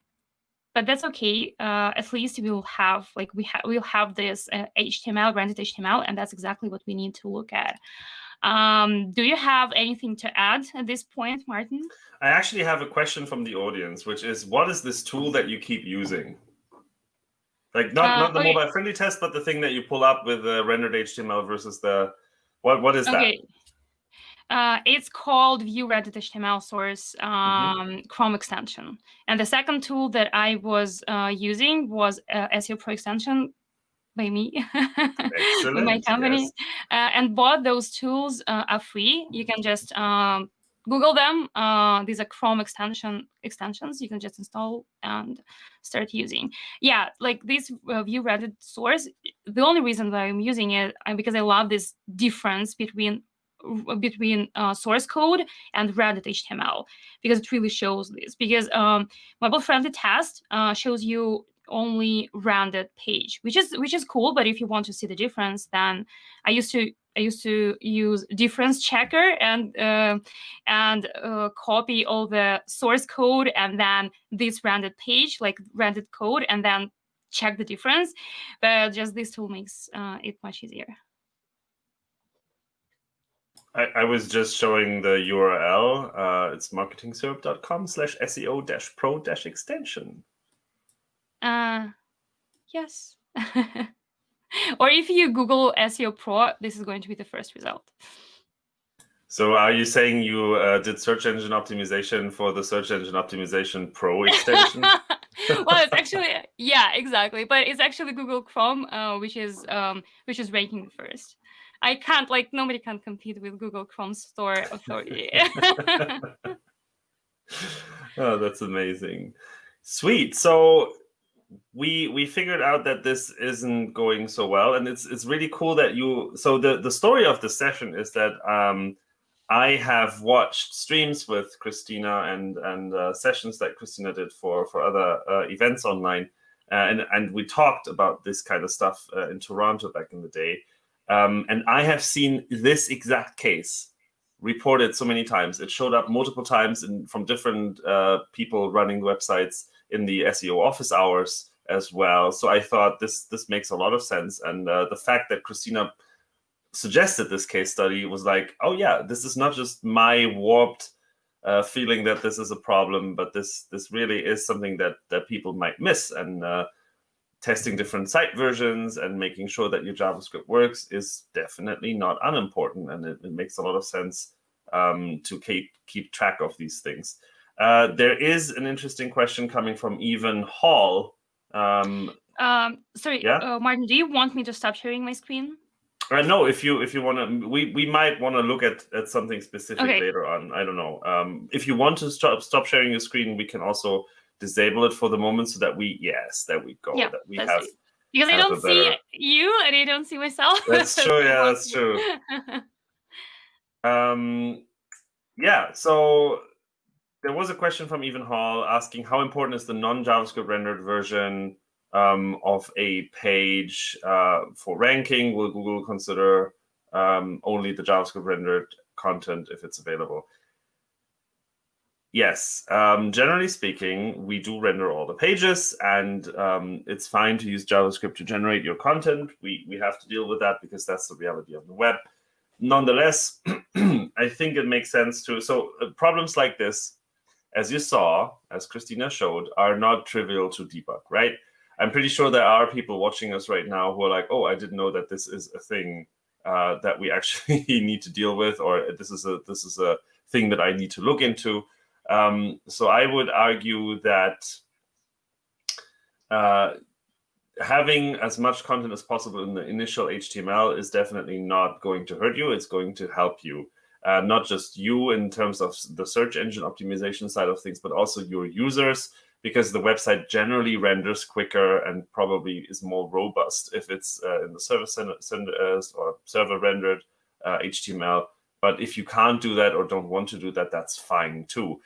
but that's okay. Uh, at least we'll have like we have we'll have this uh, HTML rendered HTML, and that's exactly what we need to look at. Um, do you have anything to add at this point, Martin? I actually have a question from the audience, which is, what is this tool that you keep using? Like not, uh, not the okay. mobile friendly test, but the thing that you pull up with the rendered HTML versus the what what is okay. that? Uh, it's called View Rendered HTML Source mm-hmm. um, mm-hmm. Chrome extension. And the second tool that I was uh, using was uh, SEO Pro extension by me, my company, yes. Uh, and both those tools uh, are free. You can just um, Google them. Uh, these are Chrome extension extensions. You can just install and start using. Yeah, like this uh, View Rendered source. The only reason that I'm using it because I love this difference between between uh, source code and rendered HTML because it really shows this. Because um, mobile friendly test uh, shows you only rendered page, which is which is cool. But if you want to see the difference, then I used to I used to use difference checker and uh, and uh, copy all the source code and then this rendered page, like rendered code, and then check the difference. But just this tool makes uh, it much easier. I, I, was just showing the URL. Uh, it's marketingsyrup.com slash SEO dash pro dash extension. Uh, yes. or if you Google SEO Pro, this is going to be the first result. So are you saying you uh, did search engine optimization for the search engine optimization pro extension? well, it's actually yeah, exactly. But it's actually Google Chrome, uh, which is um, which is ranking first. I can't like nobody can compete with Google Chrome Store Authority. oh, that's amazing. Sweet. So we we figured out that this isn't going so well, and it's it's really cool that you. So the the story of the session is that um, I have watched streams with Kristina and and uh, sessions that Kristina did for for other uh, events online, uh, and and we talked about this kind of stuff uh, in Toronto back in the day. Um, and I have seen this exact case reported so many times. It showed up multiple times in, from different uh, people running websites in the SEO office hours as well. So I thought this this makes a lot of sense. And uh, the fact that Kristina suggested this case study was like, oh yeah, this is not just my warped uh, feeling that this is a problem, but this this really is something that that people might miss. And uh, testing different site versions and making sure that your JavaScript works is definitely not unimportant, and it, it makes a lot of sense um, to keep keep track of these things. Uh, there is an interesting question coming from Evan Hall. Um, um, sorry, yeah? Uh, Martin, do you want me to stop sharing my screen? Uh, no, if you if you want to, we we might want to look at at something specific okay. later on. I don't know. Um, if you want to stop stop sharing your screen, we can also disable it for the moment so that we yes, there we go. Yeah, that we have. Because I don't see better... you and I don't see myself. That's true. Yeah, that's true. um, yeah. So there was a question from Evan Hall asking how important is the non-JavaScript rendered version um, of a page uh, for ranking? Will Google consider um, only the JavaScript rendered content if it's available? yes, um, generally speaking, we do render all the pages, and um, it's fine to use JavaScript to generate your content. We we have to deal with that because that's the reality of the web. Nonetheless, I think it makes sense to so uh, problems like this, as you saw, as Kristina showed, are not trivial to debug, right? I'm pretty sure there are people watching us right now who are like, "Oh, I didn't know that this is a thing uh, that we actually need to deal with, or this is a this is a thing that I need to look into." Um, so I would argue that uh, having as much content as possible in the initial HTML is definitely not going to hurt you. It's going to help you. Uh, not just you in terms of the search engine optimization side of things, but also your users, because the website generally renders quicker and probably is more robust if it's uh, in the server uh, or server rendered HTML. Uh, but if you can't do that or don't want to do that, that's fine too.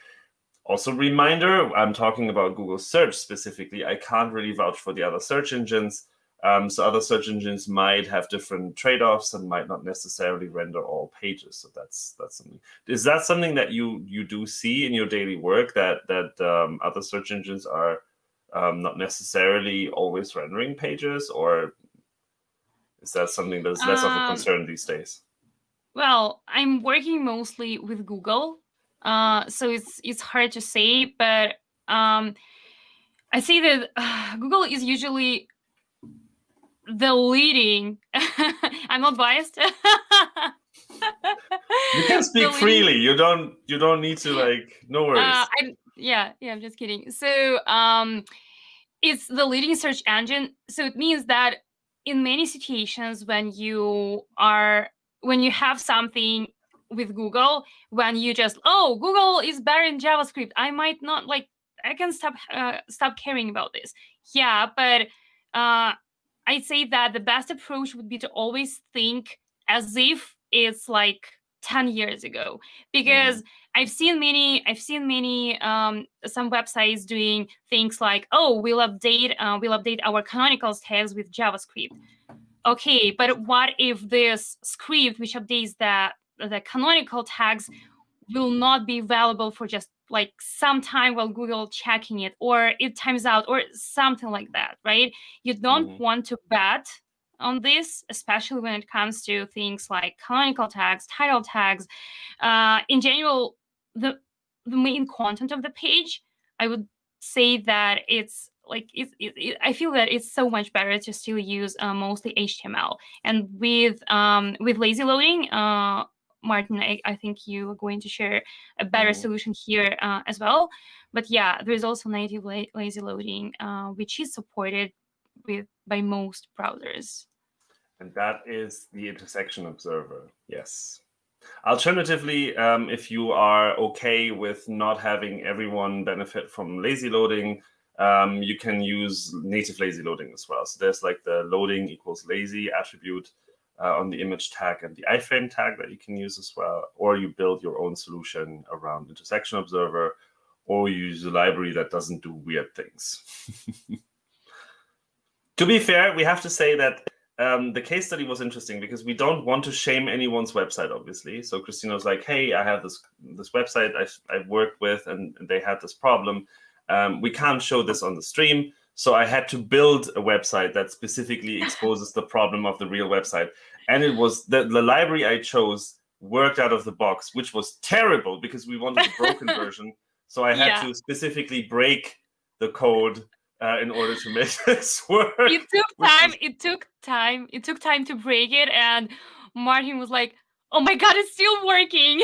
Also, reminder, I'm talking about Google search specifically. I can't really vouch for the other search engines. Um, so other search engines might have different trade-offs and might not necessarily render all pages. So that's that's something. Is that something that you you do see in your daily work that that um, other search engines are um, not necessarily always rendering pages, or is that something that's less of a um, concern these days? Well, I'm working mostly with Google, uh, so it's it's hard to say, but um, I see that uh, Google is usually the leading. I'm not biased. you can speak freely. You don't. You don't need to like. No uh, worries. Uh, I, yeah, yeah. I'm just kidding. So um, it's the leading search engine. So it means that in many situations when you are when you have something with Google, when you just oh Google is better in JavaScript, I might not like. I can stop uh, stop caring about this. Yeah, but uh, I'd say that the best approach would be to always think as if it's like 10 years ago because mm. i've seen many i've seen many um, some websites doing things like oh we'll update uh, we'll update our canonicals tags with javascript okay but what if this script which updates the the canonical tags will not be available for just like some time while Google checking it or it times out or something like that, right? You don't mm-hmm. want to bet on this, especially when it comes to things like canonical tags, title tags. Uh, in general, the the main content of the page, I would say that it's like it, it, it, I feel that it's so much better to still use uh, mostly HTML and with um, with lazy loading. Uh, Martin, I, I, think you are going to share a better mm. solution here uh, as well. But yeah, there is also native la lazy loading, uh, which is supported with by most browsers. And that is the intersection observer. Yes. Alternatively, um, if you are okay with not having everyone benefit from lazy loading, um, you can use native lazy loading as well. So there's like the loading equals lazy attribute uh, on the image tag and the iframe tag that you can use as well, or you build your own solution around intersection observer, or you use a library that doesn't do weird things. to be fair, we have to say that um, the case study was interesting because we don't want to shame anyone's website, obviously. So Kristina was like, "Hey, I have this this website I've, I've worked with, and they had this problem. Um, we can't show this on the stream, so I had to build a website that specifically exposes the problem of the real website. And it was the, the library I chose worked out of the box, which was terrible because we wanted a broken version. So I had yeah. to specifically break the code uh, in order to make this work. It took time. It took time. It took time to break it. And Martin was like, oh my God, it's still working.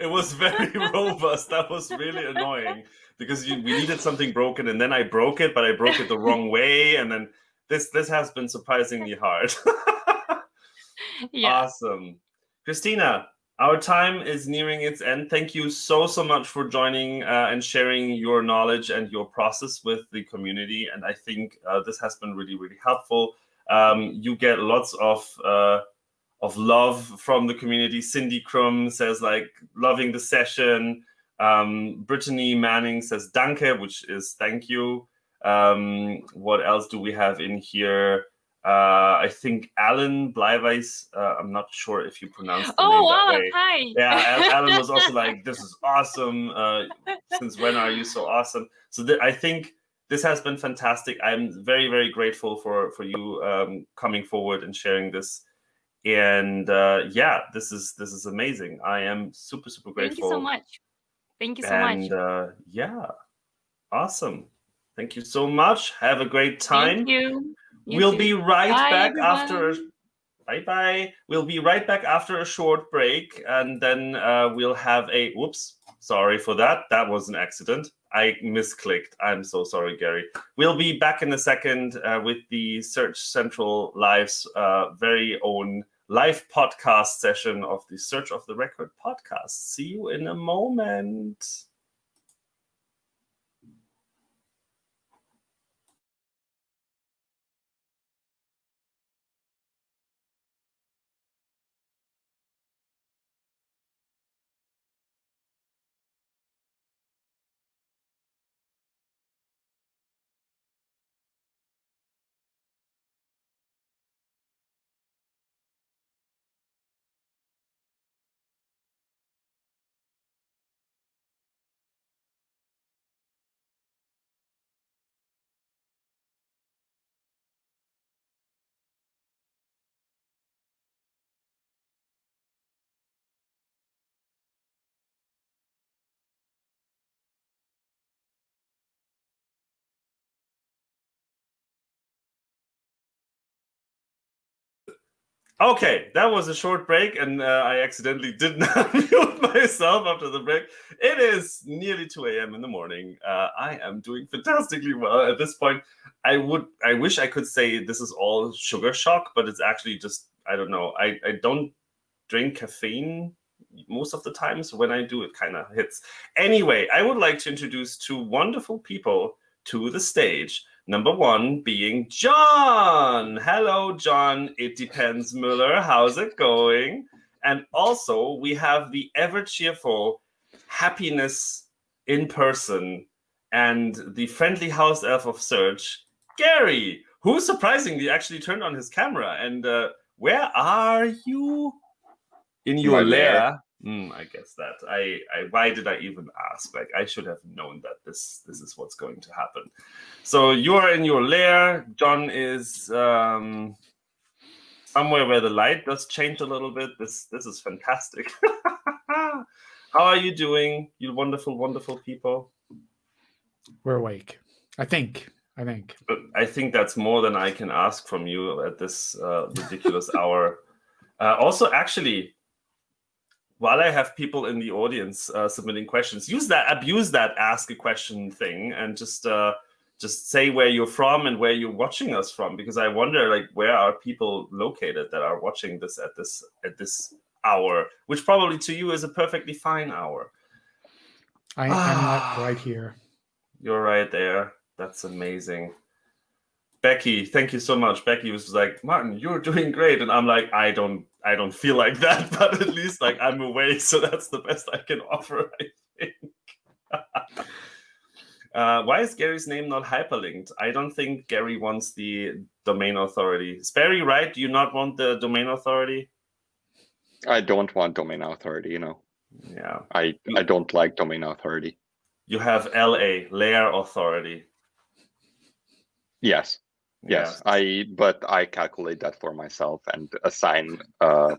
it was very robust. That was really annoying because you, we needed something broken and then I broke it, but I broke it the wrong way. And then this this has been surprisingly hard. yeah. Awesome. Kristina, our time is nearing its end. Thank you so, so much for joining uh, and sharing your knowledge and your process with the community. And I think uh, this has been really, really helpful. Um, you get lots of uh, of love from the community. Cindy Krum says like loving the session. Um, Brittany Manning says danke, which is thank you. Um, what else do we have in here? Uh, I think Alan Bleiweiss. Uh, I'm not sure if you pronounce the Oh name wow! that way. Hi. Yeah, Alan was also like, "This is awesome. Uh, since when are you so awesome?" So th- I think this has been fantastic. I'm very, very grateful for for you um, coming forward and sharing this. And uh, yeah, this is this is amazing. I am super, super grateful. Thank you so much. Thank you so and much. uh, yeah, awesome. Thank you so much. Have a great time. Thank you. You we'll too. be right Bye, back after. Bye bye. We'll be right back after a short break, and then uh, we'll have a. Whoops, sorry for that. That was an accident. I misclicked. I'm so sorry, Gary. We'll be back in a second uh, with the Search Central Live's uh, very own live podcast session of the Search Off the Record podcast. See you in a moment. Okay, that was a short break, and uh, I accidentally did not mute myself after the break. It is nearly 2 a.m. in the morning. Uh, I am doing fantastically well at this point. I would, I wish I could say this is all sugar shock, but it's actually just, I don't know. I, I don't drink caffeine most of the time, so when I do, it kind of hits. Anyway, I would like to introduce two wonderful people to the stage. Number one being John. Hello, John. It depends, Müller. How's it going? And also, we have the ever cheerful happiness in person and the friendly house elf of search, Gary, who surprisingly actually turned on his camera. And uh, where are you? In your lair. lair. Hmm, I guess that. I, I why did I even ask? Like I should have known that this this is what's going to happen. So you're in your lair. John is um, somewhere where the light does change a little bit. This this is fantastic. How are you doing, you wonderful, wonderful people? We're awake. I think. I think. But I think that's more than I can ask from you at this uh, ridiculous hour. Uh, also, actually, while I have people in the audience uh, submitting questions, use that, abuse that ask a question thing, and just uh, just say where you're from and where you're watching us from, because I wonder, like, where are people located that are watching this at this at this hour, which probably to you is a perfectly fine hour. I, I'm Ah. like right here. You're right there. That's amazing. Becky, thank you so much. Becky was like, Martin, you're doing great. And I'm like, I don't I don't feel like that, but at least like I'm awake, so that's the best I can offer, I think. uh, why is Gary's name not hyperlinked? I don't think Gary wants the domain authority. Is Barry right? Do you not want the domain authority? I don't want domain authority, you know. Yeah. I I don't like domain authority. You have LA, layer authority. Yes. Yes. I but I calculate that for myself and assign a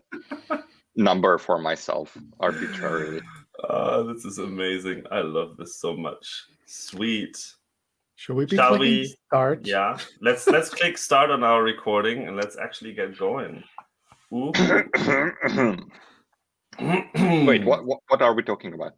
number for myself arbitrarily. Oh, this is amazing. I love this so much. Sweet. Should we be Shall clicking we- start? Yeah. Let's let's click start on our recording and let's actually get going. Wait, what, what what are we talking about?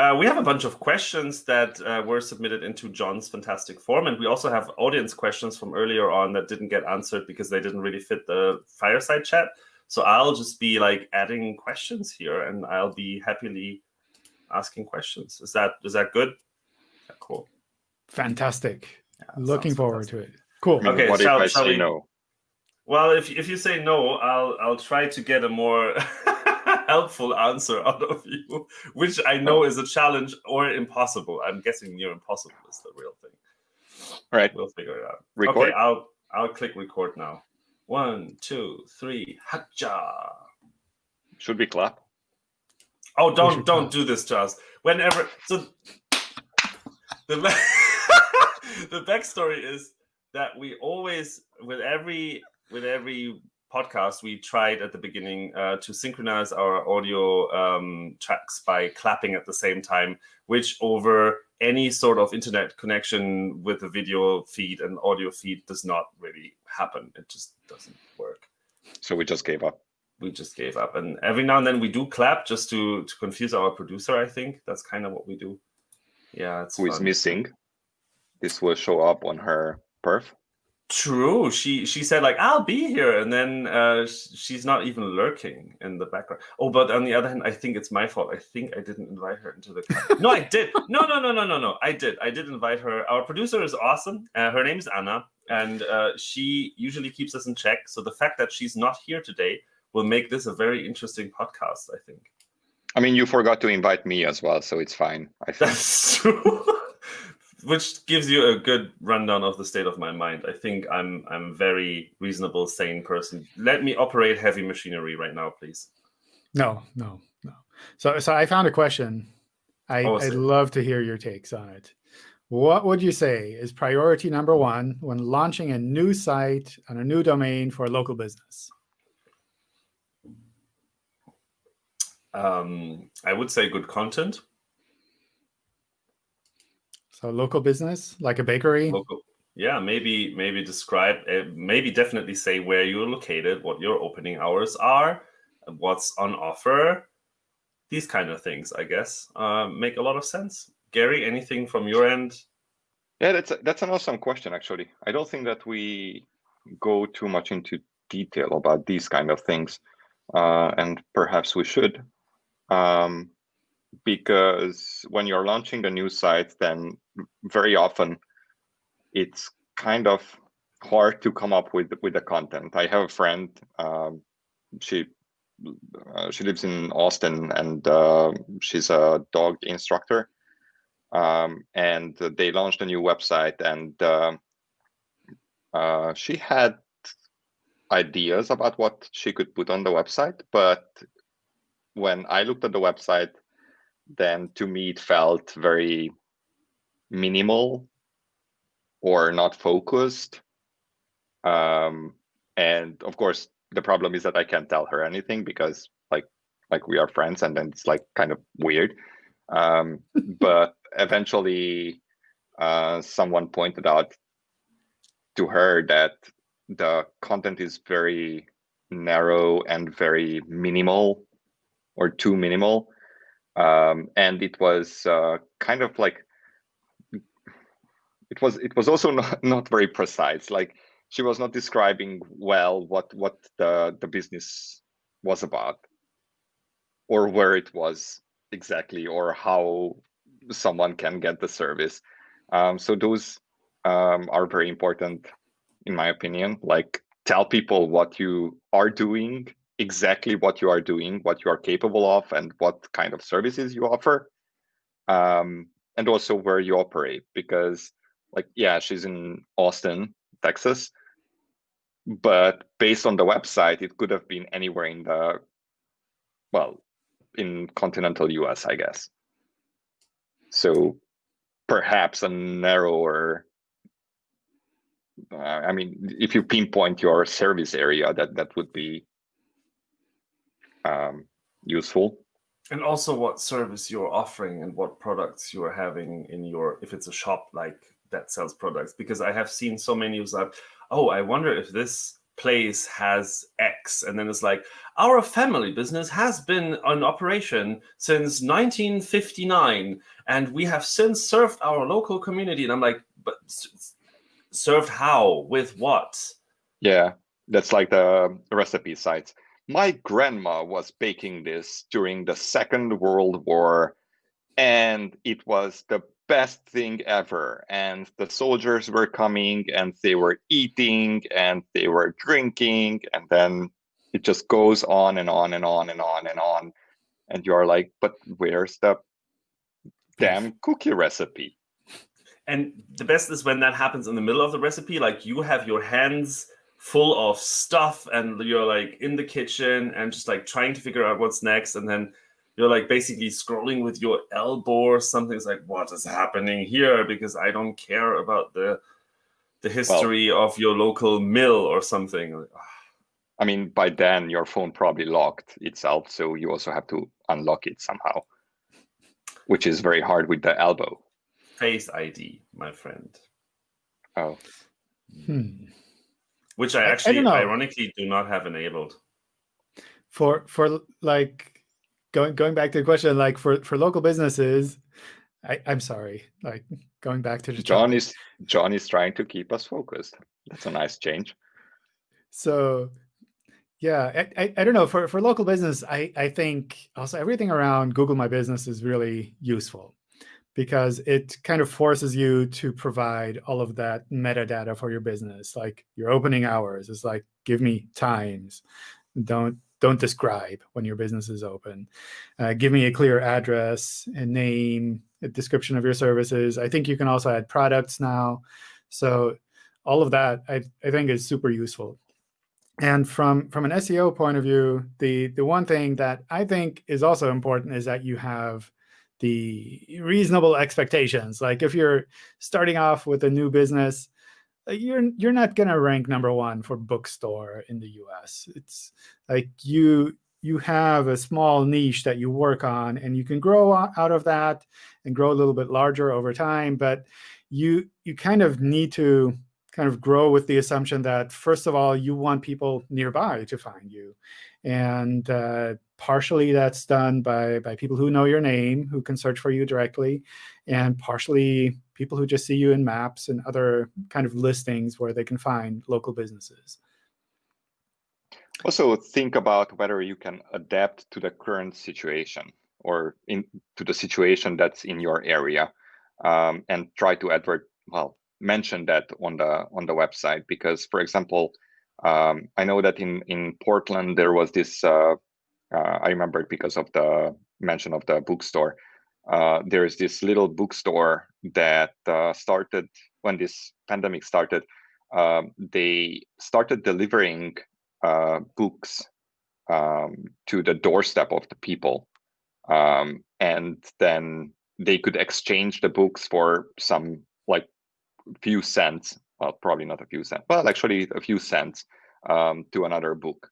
Uh, we have a bunch of questions that uh, were submitted into John's fantastic form, and we also have audience questions from earlier on that didn't get answered because they didn't really fit the fireside chat. So I'll just be like adding questions here, and I'll be happily asking questions. Is that is that good? Yeah, cool. Fantastic. Yeah, Looking forward fantastic. to it. Cool. I mean, Okay, what shall- if I shall say we- no? Well, if if you say no, I'll I'll try to get a more helpful answer out of you, which I know is a challenge or impossible. I'm guessing near impossible is the real thing. All right, We'll figure it out. record. Okay, I'll I'll click record now. One, two, three. Hacha. Should we clap? Oh, don't don't do this to us. Whenever so the the backstory is that we always with every with every podcast we tried at the beginning uh, to synchronize our audio um, tracks by clapping at the same time, which over any sort of internet connection with the video feed and audio feed does not really happen. It just doesn't work So we just gave up. we just gave up. And every now and then we do clap just to to confuse our producer. I think that's kind of what we do. Yeah, it's Who is missing? This will show up on her perf. True. She she said like I'll be here, and then uh, she's not even lurking in the background. Oh, but on the other hand, I think it's my fault. I think I didn't invite her into the. no, I did. No, no, no, no, no, no. I did. I did invite her. Our producer is awesome. Uh, her name is Anna, and uh, she usually keeps us in check. So the fact that she's not here today will make this a very interesting podcast. I think. I mean, you forgot to invite me as well, so it's fine. I think. That's true. Which gives you a good rundown of the state of my mind. I think I'm I'm very reasonable, sane person. Let me operate heavy machinery right now, please. No, no, no. So, so I found a question. I, Oh, I'd love to hear your takes on it. What would you say is priority number one when launching a new site and a new domain for a local business? Um, I would say good content. So, local business like a bakery. Local, yeah, maybe maybe describe, uh, maybe definitely say where you're located, what your opening hours are, what's on offer. These kind of things, I guess, uh, make a lot of sense. Gary, anything from your end? Yeah, that's a, that's an awesome question. Actually, I don't think that we go too much into detail about these kind of things, uh, and perhaps we should, um, because when you're launching a new site, then very often it's kind of hard to come up with with the content. I have a friend. Um, she uh, she lives in Austin, and uh, she's a dog instructor um, and they launched a new website and uh, uh, she had ideas about what she could put on the website but when i looked at the website then to me it felt very minimal or not focused. Um, and of course the problem is that i can't tell her anything because like like we are friends and then it's like kind of weird. Um, but eventually uh, someone pointed out to her that the content is very narrow and very minimal or too minimal. Um, and it was uh, kind of like it was it was also not, not very precise. Like she was not describing well what what the the business was about or where it was exactly or how someone can get the service. Um, so those um, are very important in my opinion. Like tell people what you are doing exactly what you are doing what you are capable of and what kind of services you offer um, and also where you operate. Because like yeah she's in austin texas. But based on the website it could have been anywhere in the well in continental us i guess. So perhaps a narrower uh, i mean if you pinpoint your service area that that would be um, useful. And also what service you're offering and what products you're having in your if it's a shop like that sells products because i have seen so many who's like oh i wonder if this place has x and then it's like our family business has been in operation since 1959 and we have since served our local community and i'm like but served how with what Yeah, that's like the recipe sites. My grandma was baking this during the Second World War, and it was the best thing ever. And the soldiers were coming and they were eating and they were drinking, and then it just goes on and on and on and on and on. And you're like, but where's the damn cookie recipe? and the best is when that happens in the middle of the recipe like you have your hands full of stuff and you're like in the kitchen and just like trying to figure out what's next and then you're like basically scrolling with your elbow or something. It's like what is happening here? Because i don't care about the the history well, of your local mill or something. I mean by then your phone probably locked itself so you also have to unlock it somehow which is very hard with the elbow. Face id my friend. Oh. Hmm. Which I actually I ironically do not have enabled. For for like going going back to the question, like for for local businesses, I, I'm sorry, like going back to the John topic. is John is trying to keep us focused. That's a nice change. So yeah, I, I, I, don't know. For, for local business, I, I think also everything around Google My Business is really useful because it kind of forces you to provide all of that metadata for your business, like your opening hours. It's like, give me times. Don't don't describe when your business is open. Uh, give me a clear address, a name, a description of your services. I think you can also add products now. So all of that, I, I think, is super useful. And from, from an SEO point of view, the, the one thing that I think is also important is that you have the reasonable expectations. Like if you're starting off with a new business, you're you're not going to rank number one for bookstore in the US. It's like you you have a small niche that you work on, and you can grow out of that and grow a little bit larger over time. But you you kind of need to kind of grow with the assumption that first of all you want people nearby to find you, and uh, partially that's done by, by people who know your name, who can search for you directly, and partially people who just see you in maps and other kind of listings where they can find local businesses. Also think about whether you can adapt to the current situation or in to the situation that's in your area um, and try to advert well mention that on the on the website because for example um, I know that in in Portland there was this uh, uh, I remember it because of the mention of the bookstore. Uh, there's this little bookstore that uh, started when this pandemic started. Um, they started delivering uh, books um, to the doorstep of the people, um, and then they could exchange the books for some like few cents. Well, probably not a few cents, but actually a few cents um, to another book.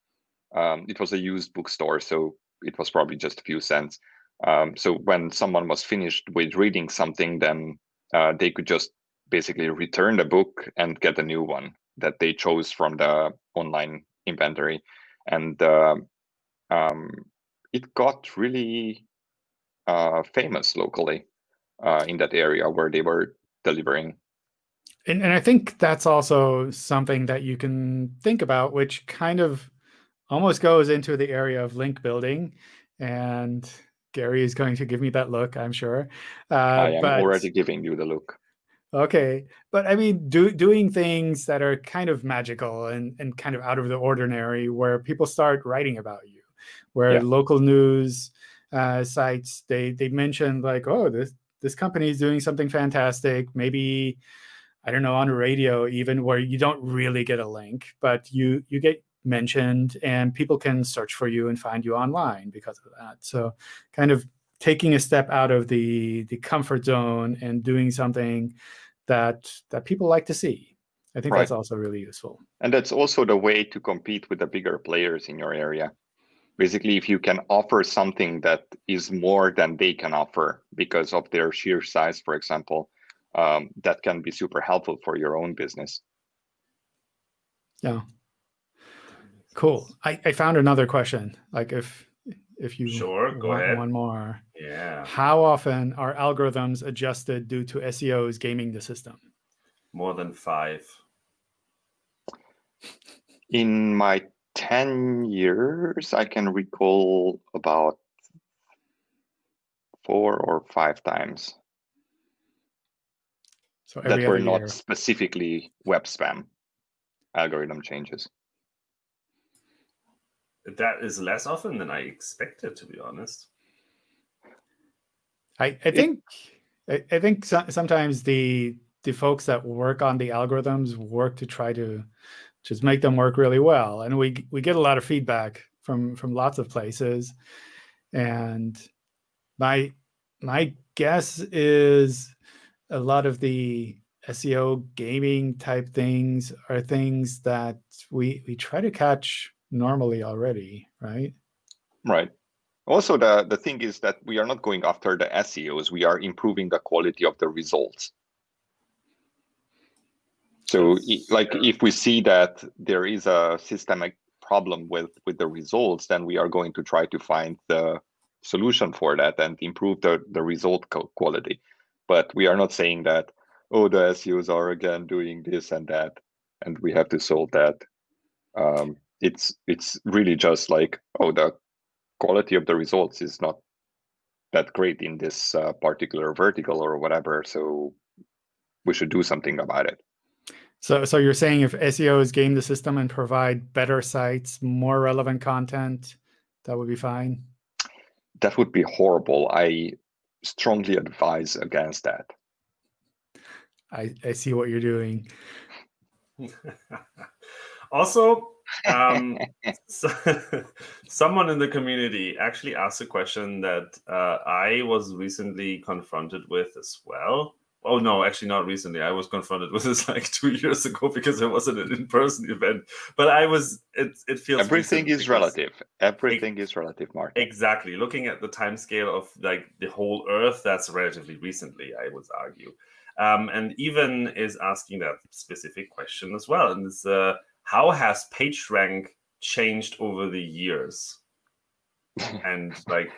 Um, it was a used bookstore, so it was probably just a few cents. Um, so when someone was finished with reading something, then uh, they could just basically return the book and get a new one that they chose from the online inventory. And uh, um, it got really uh, famous locally uh, in that area where they were delivering. And, and I think that's also something that you can think about, which kind of almost goes into the area of link building. And Gary is going to give me that look, I'm sure. Uh, I am but, already giving you the look. Okay, but I mean, do, doing things that are kind of magical and, and kind of out of the ordinary, where people start writing about you, where yeah. local news uh, sites they they mention like, oh, this this company is doing something fantastic. Maybe I don't know on radio even where you don't really get a link, but you you get mentioned and people can search for you and find you online because of that. So kind of taking a step out of the the comfort zone and doing something that that people like to see. I think right. that's also really useful. And that's also the way to compete with the bigger players in your area. Basically, if you can offer something that is more than they can offer because of their sheer size, for example, um, that can be super helpful for your own business. Yeah, Cool. I, I found another question. Like if if you sure go ahead one more. Yeah. How often are algorithms adjusted due to SEOs gaming the system? More than five. In my 10 years, I can recall about four or five times. So that were not year. specifically web spam algorithm changes that is less often than I expected, to be honest. I, I think I, I think so, sometimes the the folks that work on the algorithms work to try to just make them work really well. And we we get a lot of feedback from from lots of places. And my my guess is a lot of the SEO gaming type things are things that we we try to catch normally already, right? Right. Also, the, the thing is that we are not going after the SEOs, we are improving the quality of the results. So like if we see that there is a systemic problem with, with the results, then we are going to try to find the solution for that and improve the, the result quality. But we are not saying that, oh, the SEOs are again doing this and that, and we have to solve that. Um, it's it's really just like, oh, the quality of the results is not that great in this uh, particular vertical or whatever. So we should do something about it. So, so you're saying if SEOs game the system and provide better sites, more relevant content, that would be fine? That would be horrible. I strongly advise against that. I, I see what you're doing. also, um, so, someone in the community actually asked a question that uh, I was recently confronted with as well. Oh no, actually not recently. I was confronted with this like two years ago because it wasn't an in-person event. But I was. It it feels everything is relative. Everything it, is relative, Mark. Exactly. Looking at the time scale of like the whole Earth, that's relatively recently. I would argue. Um, and even is asking that specific question as well. And it's uh, how has PageRank changed over the years? and like,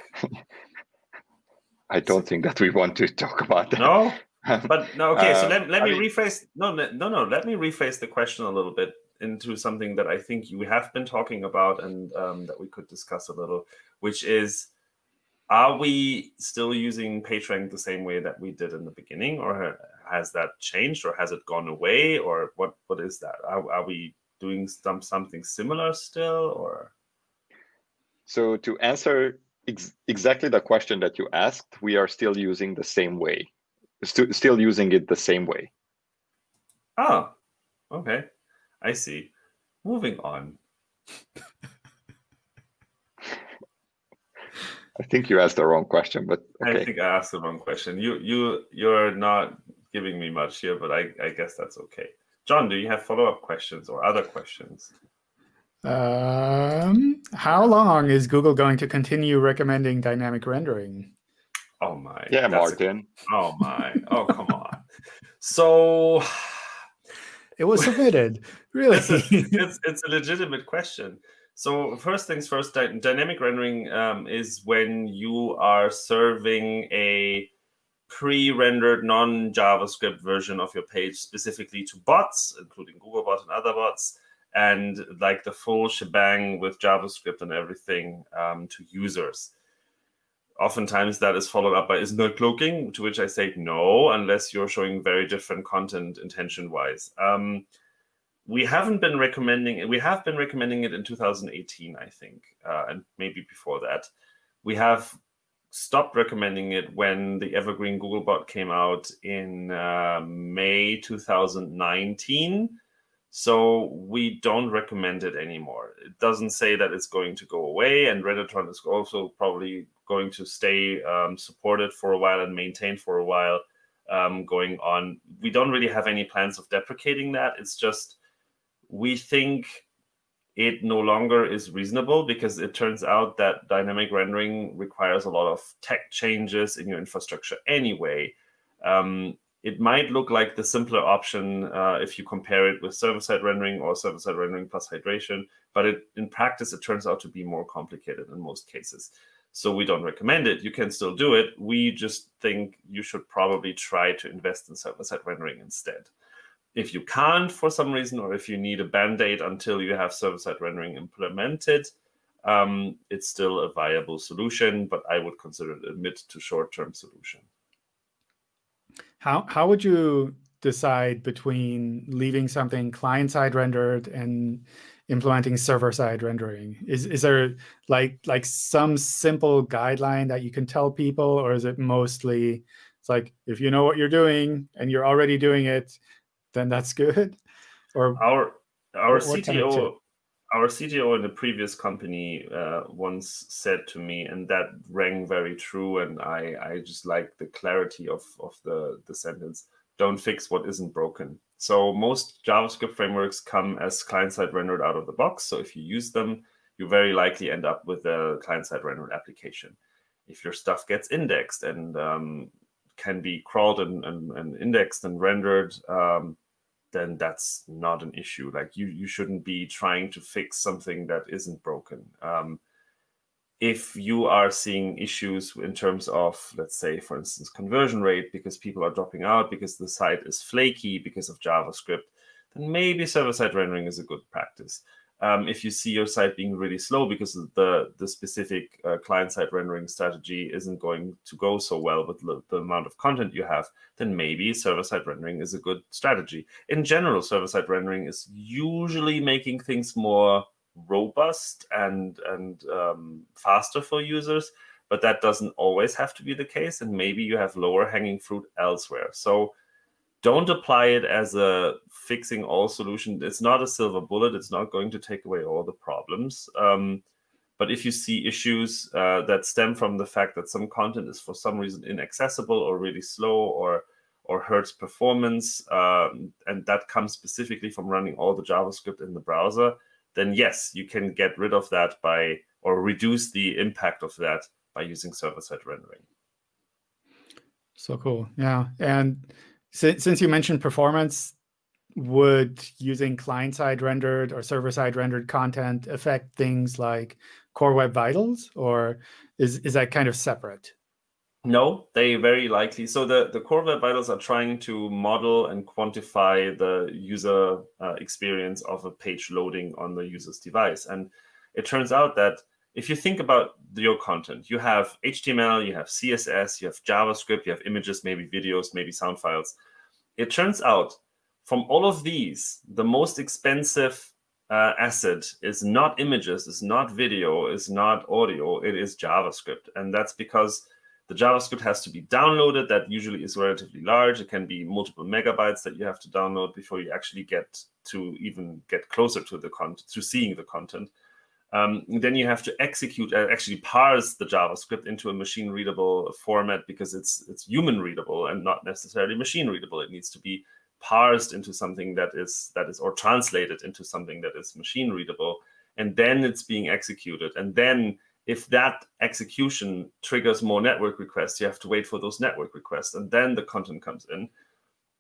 I don't think that we want to talk about that. No, but no. Okay, so let, let me mean, rephrase. No, no, no. Let me rephrase the question a little bit into something that I think you have been talking about and um, that we could discuss a little, which is are we still using PageRank the same way that we did in the beginning, or has that changed, or has it gone away, or what? What is that? Are, are we doing some something similar still or? So to answer ex exactly the question that you asked we are still using the same way. St still using it the same way. Oh okay. I see. Moving on. I think you asked the wrong question but okay. i think i asked the wrong question. You you you're not giving me much here but i i guess that's okay John, do you have follow-up questions or other questions? Um, how long is Google going to continue recommending dynamic rendering? Oh my. Yeah, Martin. A, oh my. Oh, come on. So it was submitted. Really? it's, a, it's, it's, a legitimate question. So first things first, dynamic rendering um, is when you are serving a pre-rendered non-JavaScript version of your page specifically to bots, including Googlebot and other bots, and like the full shebang with JavaScript and everything um, to users. Oftentimes that is followed up by isn't cloaking, to which I say no, unless you're showing very different content intention-wise. Um, we haven't been recommending it. We have been recommending it in 2018, I think, uh, and maybe before that. We have stopped recommending it when the Evergreen Googlebot came out in uh, May 2019. So we don't recommend it anymore. It doesn't say that it's going to go away, and Rendertron is also probably going to stay um, supported for a while and maintained for a while um, going on. We don't really have any plans of deprecating that. It's just we think it no longer is reasonable because it turns out that dynamic rendering requires a lot of tech changes in your infrastructure anyway. Um, it might look like the simpler option uh, if you compare it with server-side rendering or server-side rendering plus hydration, but it, in practice, it turns out to be more complicated in most cases. So we don't recommend it. You can still do it. We just think you should probably try to invest in server-side rendering instead if you can't for some reason, or if you need a band-aid until you have server-side rendering implemented, um, it's still a viable solution, but I would consider it a mid to short-term solution. How, how would you decide between leaving something client-side rendered and implementing server-side rendering? Is, is there like, like some simple guideline that you can tell people, or is it mostly, it's like, if you know what you're doing and you're already doing it, then that's good? Or our our What- what kind of CTO, our CTO in the previous company uh, once said to me, and that rang very true. And I, I just like the clarity of of the the sentence. Don't fix what isn't broken. So most JavaScript frameworks come as client-side rendered out of the box. So if you use them, you very likely end up with a client-side rendered application. If your stuff gets indexed and um, can be crawled and, and, and indexed and rendered, um, then that's not an issue. Like you, you shouldn't be trying to fix something that isn't broken. Um, if you are seeing issues in terms of, let's say, for instance, conversion rate because people are dropping out because the site is flaky because of JavaScript, then maybe server-side rendering is a good practice. Um, if you see your site being really slow because the the specific uh, client-side rendering strategy isn't going to go so well with the, the amount of content you have, then maybe server-side rendering is a good strategy. In general, server-side rendering is usually making things more robust and and um, faster for users, but that doesn't always have to be the case. And maybe you have lower hanging fruit elsewhere. So don't apply it as a fixing all solution. It's not a silver bullet. It's not going to take away all the problems. Um, but if you see issues uh, that stem from the fact that some content is for some reason inaccessible or really slow or or hurts performance, um, and that comes specifically from running all the JavaScript in the browser, then yes, you can get rid of that by or reduce the impact of that by using server-side rendering. So cool. Yeah. And since, since you mentioned performance, would using client-side rendered or server-side rendered content affect things like Core Web Vitals, or is, is that kind of separate? No, they very likely. So the, the core web vitals are trying to model and quantify the user uh, experience of a page loading on the user's device. And it turns out that if you think about your content, you have HTML, you have CSS, you have JavaScript, you have images, maybe videos, maybe sound files. It turns out from all of these, the most expensive uh, asset is not images, is not video, is not audio, it is JavaScript. And that's because the JavaScript has to be downloaded. That usually is relatively large. It can be multiple megabytes that you have to download before you actually get to even get closer to the content, to seeing the content. Um, then you have to execute, uh, actually parse the JavaScript into a machine readable format because it's it's human readable and not necessarily machine readable. It needs to be parsed into something that is that is or translated into something that is machine readable, and then it's being executed. And then if that execution triggers more network requests, you have to wait for those network requests, and then the content comes in.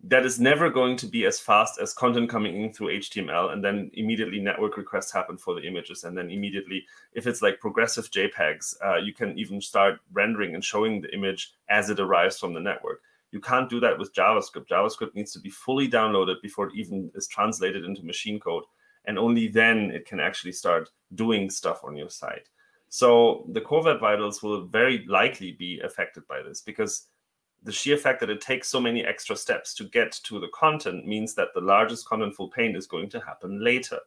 That is never going to be as fast as content coming in through HTML, and then immediately network requests happen for the images, and then immediately, if it's like progressive JPEGs, uh, you can even start rendering and showing the image as it arrives from the network. You can't do that with JavaScript. JavaScript needs to be fully downloaded before it even is translated into machine code, and only then it can actually start doing stuff on your site. So the core web vitals will very likely be affected by this because the sheer fact that it takes so many extra steps to get to the content means that the largest contentful paint is going to happen later.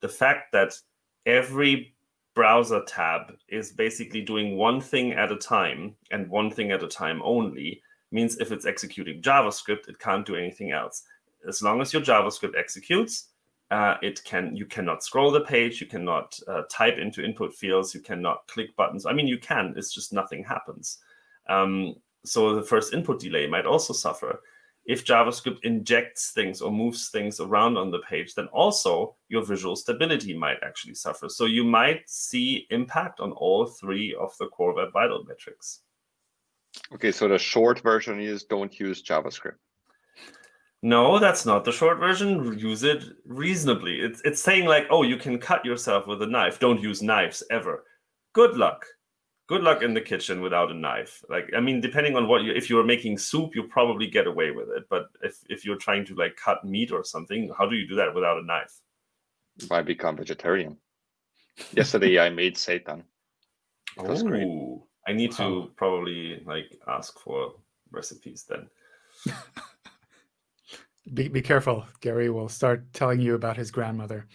The fact that every browser tab is basically doing one thing at a time and one thing at a time only means if it's executing JavaScript, it can't do anything else. As long as your JavaScript executes, uh, it can you cannot scroll the page, you cannot uh, type into input fields, you cannot click buttons. I mean, you can. It's just nothing happens. Um, so the first input delay might also suffer. If JavaScript injects things or moves things around on the page, then also your visual stability might actually suffer. So you might see impact on all three of the core web vital metrics. Okay, so the short version is don't use JavaScript. No, that's not the short version. Use it reasonably. It's it's saying like, oh, you can cut yourself with a knife. Don't use knives ever. Good luck. Good luck in the kitchen without a knife. Like, I mean, depending on what you if you're making soup, you probably get away with it. But if if you're trying to like cut meat or something, how do you do that without a knife? I become vegetarian. Yesterday I made seitan. It was great. I need to Wow. probably like ask for recipes then. Be, be careful. Gary will start telling you about his grandmother.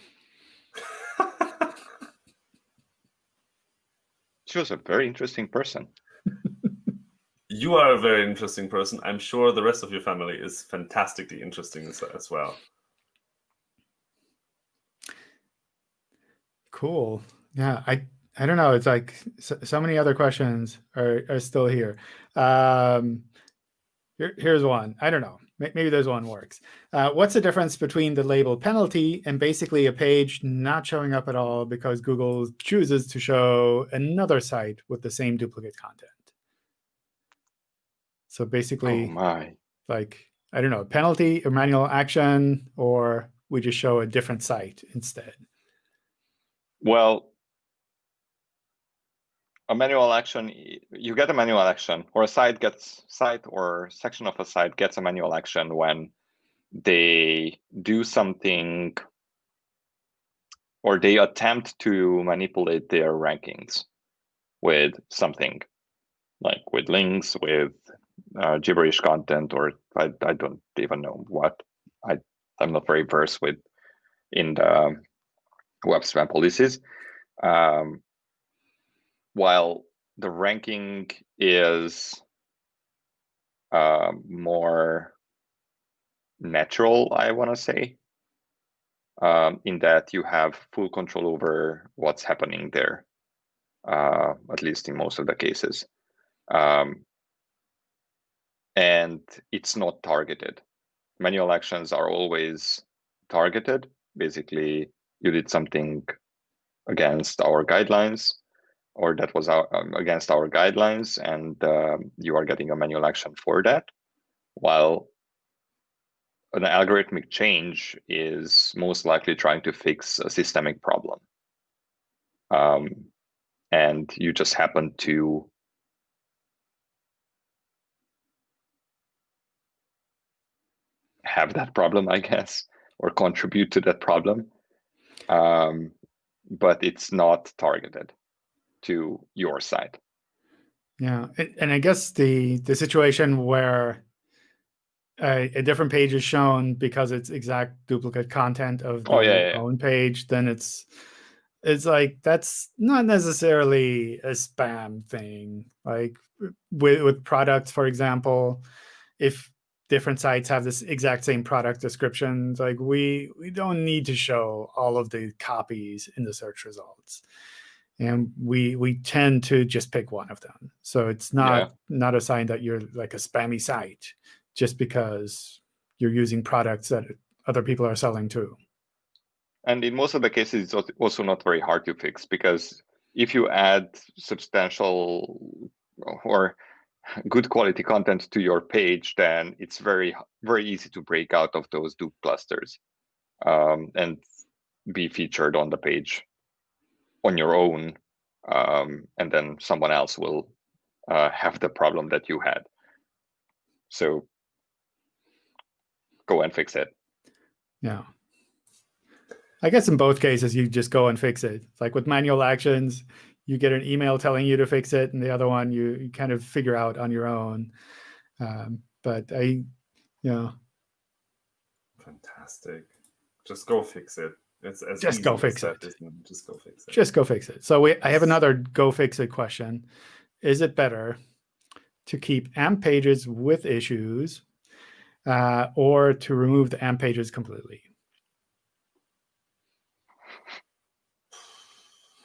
She was a very interesting person. you are a very interesting person. I'm sure the rest of your family is fantastically interesting as, as well. Cool. Yeah, I I don't know. It's like so, so many other questions are are still here. Um, here, here's one. I don't know. Maybe there's one works. Uh, what's the difference between the label penalty and basically a page not showing up at all because Google chooses to show another site with the same duplicate content? So basically, Oh my. like, I don't know, penalty or manual action, or we just show a different site instead. Well, a manual action you get a manual action, or a site gets site or section of a site gets a manual action when they do something or they attempt to manipulate their rankings with something like with links, with uh, gibberish content, or I, I don't even know what. I I'm not very versed with in the web spam policies. Um, while the ranking is uh, more natural, I want to say, um, in that you have full control over what's happening there, uh, at least in most of the cases. Um, and it's not targeted. Manual actions are always targeted. Basically, you did something against our guidelines or that was our, um, against our guidelines and um, you are getting a manual action for that while an algorithmic change is most likely trying to fix a systemic problem. Um, and you just happen to have that problem i guess or contribute to that problem. Um, but it's not targeted to your site. Yeah, and I guess the the situation where a, a different page is shown because it's exact duplicate content of the Oh, yeah, yeah. own page, then it's it's like that's not necessarily a spam thing. Like with with products, for example, if different sites have this exact same product descriptions, like we we don't need to show all of the copies in the search results and we we tend to just pick one of them. So it's not Yeah. not a sign that you're like a spammy site just because you're using products that other people are selling too. And in most of the cases, it's also not very hard to fix because if you add substantial or good quality content to your page, then it's very very easy to break out of those dupe clusters um, and be featured on the page on your own, um, and then someone else will uh, have the problem that you had. So go and fix it. yeah i guess in both cases you just go and fix it like with manual actions you get an email telling you to fix it and the other one you, you kind of figure out on your own um, but i you know Fantastic. Just go fix it. It's as Just go fix that, it. isn't it? Just go fix it. just go fix it. So we, I have another go fix it question. Is it better to keep AMP pages with issues uh, or to remove the AMP pages completely?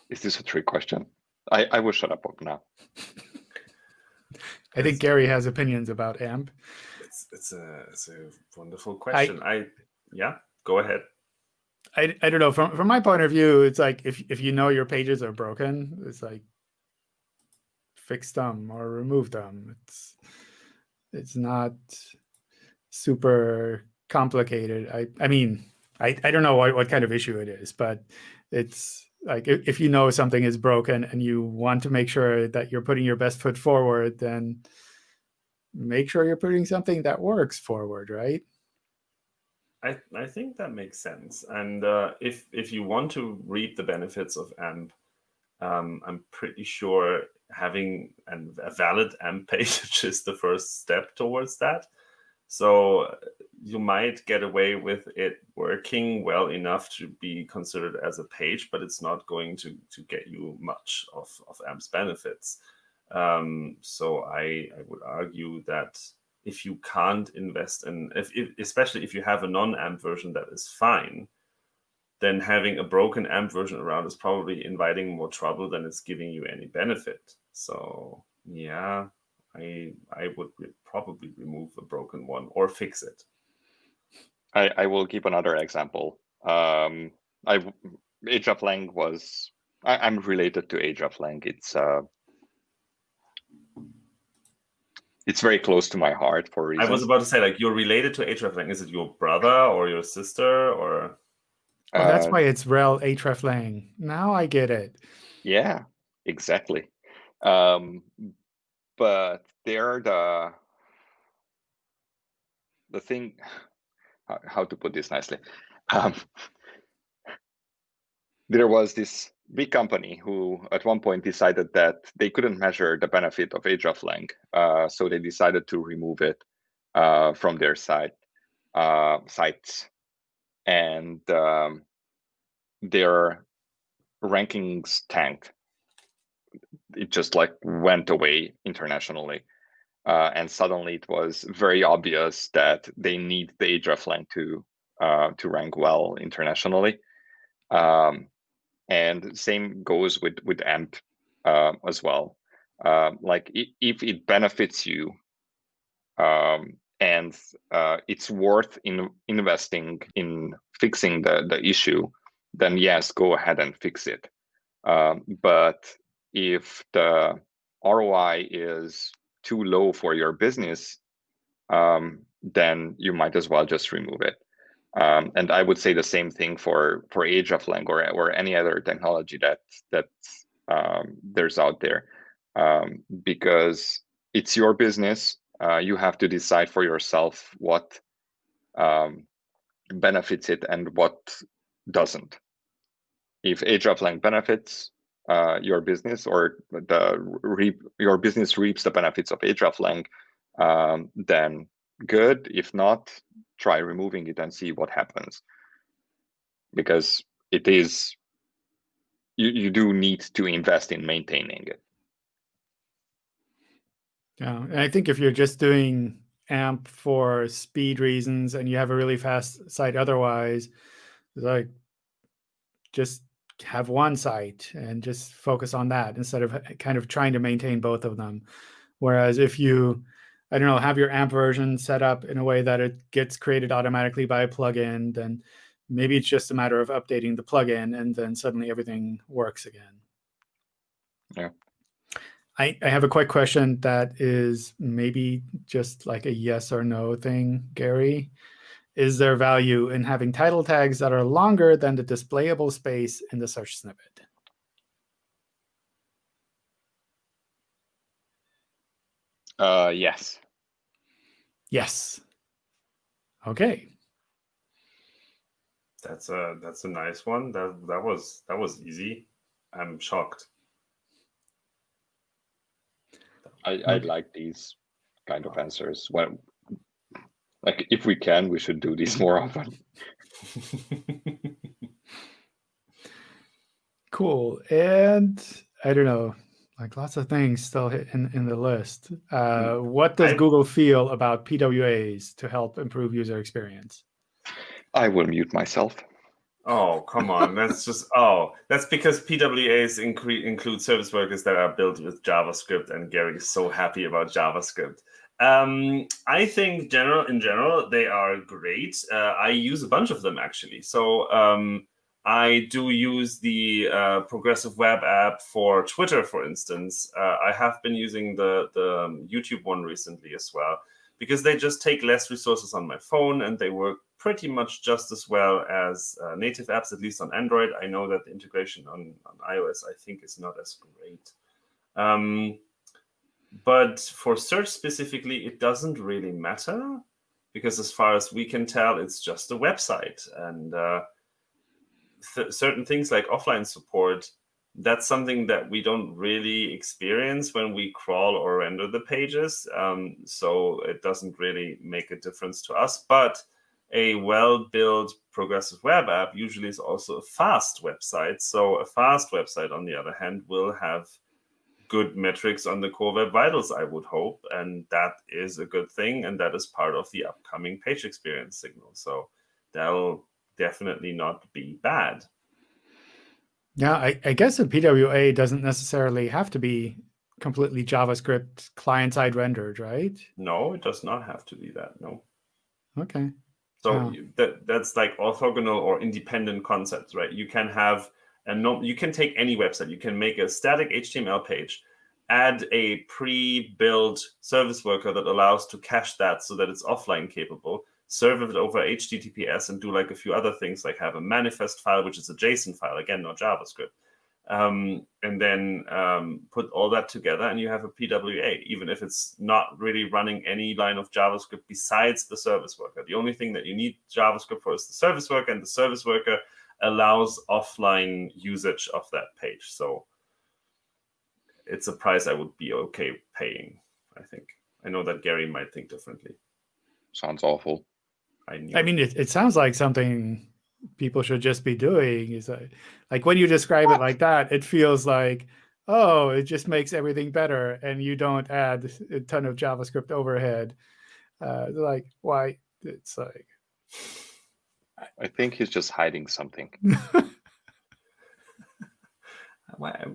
Is this a trick question? I, I will shut up now. I think Gary has opinions about AMP. It's it's a it's a wonderful question. I, yeah, go ahead. I, I don't know from from my point of view, it's like if if you know your pages are broken, it's like fix them or remove them. It's it's not super complicated. I I mean I I don't know what, what kind of issue it is, but it's like if, if you know something is broken and you want to make sure that you're putting your best foot forward, then make sure you're putting something that works forward, right? I, I think that makes sense. And uh, if if you want to reap the benefits of AMP, um, I'm pretty sure having an, a valid AMP page is the first step towards that. So you might get away with it working well enough to be considered as a page, but it's not going to, to get you much of, of AMP's benefits. Um, so I, I would argue that if you can't invest in if, if especially if you have a non-amp version that is fine then having a broken AMP version around is probably inviting more trouble than it's giving you any benefit. So yeah, I I would re probably remove a broken one or fix it. I, I will give another example. Um, I hreflang was I, am related to hreflang. It's uh, it's very close to my heart for reasons. I was about to say, like, you're related to hreflang. Is it your brother or your sister or? Oh, that's uh, why it's rel hreflang. Now I get it. Yeah, exactly. Um, but they're the the thing. How to put this nicely? Um, there was this big company who at one point decided that they couldn't measure the benefit of hreflang, uh, so they decided to remove it uh, from their site uh, sites, and um, their rankings tanked. It just like went away internationally, uh, and suddenly it was very obvious that they need the hreflang to uh, to rank well internationally. Um, and same goes with with amp uh, as well. Uh, like if it benefits you um, and uh, it's worth in investing in fixing the the issue then yes go ahead and fix it. Um, but if the roi is too low for your business um, then you might as well just remove it um, and I would say the same thing for for hreflang or or any other technology that that um, there's out there, um, because it's your business. Uh, you have to decide for yourself what um, benefits it and what doesn't. If hreflang benefits uh, your business or the reap, your business reaps the benefits of hreflang, um, then good. If not, try removing it and see what happens. Because it is, you, you do need to invest in maintaining it. Yeah, I think if you're just doing AMP for speed reasons and you have a really fast site otherwise, like just have one site and just focus on that instead of kind of trying to maintain both of them. Whereas if you I don't know, have your AMP version set up in a way that it gets created automatically by a plugin, then maybe it's just a matter of updating the plugin and then suddenly everything works again. Yeah. I, I have a quick question that is maybe just like a yes or no thing, Gary. Is there value in having title tags that are longer than the displayable space in the search snippet? Uh, yes. Yes. Okay. That's a that's a nice one. That that was that was easy. I'm shocked. I I like these kind of answers. When like if we can, we should do these more often. cool. And I don't know like lots of things still in, in the list. Uh, hmm. what does I, Google feel about PWAs to help improve user experience? I will mute myself. Oh, come on. that's just, oh, that's because PWAs include service workers that are built with JavaScript, and Gary is so happy about JavaScript. Um, I think general in general, they are great. Uh, I use a bunch of them, actually. So um, I do use the uh, Progressive Web app for Twitter, for instance. Uh, I have been using the, the um, YouTube one recently as well, because they just take less resources on my phone and they work pretty much just as well as uh, native apps, at least on Android. I know that the integration on, on iOS, I think, is not as great. Um, but for search specifically, it doesn't really matter, because as far as we can tell, it's just a website. And uh, th certain things like offline support, that's something that we don't really experience when we crawl or render the pages. Um, so it doesn't really make a difference to us. But a well-built progressive web app usually is also a fast website. So a fast website, on the other hand, will have good metrics on the core web vitals, I would hope. And that is a good thing. And that is part of the upcoming page experience signal. So that'll definitely not be bad. Yeah, I, I guess a PWA doesn't necessarily have to be completely JavaScript client-side rendered, right? No, it does not have to be that. No. Okay. So Oh. you, that that's like orthogonal or independent concepts, right? You can have a no, you can take any website. You can make a static HTML page, add a pre-built service worker that allows to cache that so that it's offline capable, serve it over HTTPS, and do like a few other things, like have a manifest file, which is a JSON file, again, not JavaScript. Um, and then um, put all that together, and you have a PWA, even if it's not really running any line of JavaScript besides the service worker. The only thing that you need JavaScript for is the service worker, and the service worker allows offline usage of that page. So it's a price I would be okay paying, I think. I know that Gary might think differently. Sounds awful. I knew. I mean, it, it sounds like something people should just be doing. Is like, like when you describe it like that, it feels like, oh, it just makes everything better, and you don't add a ton of JavaScript overhead. Uh, like, why? It's like, I think he's just hiding something.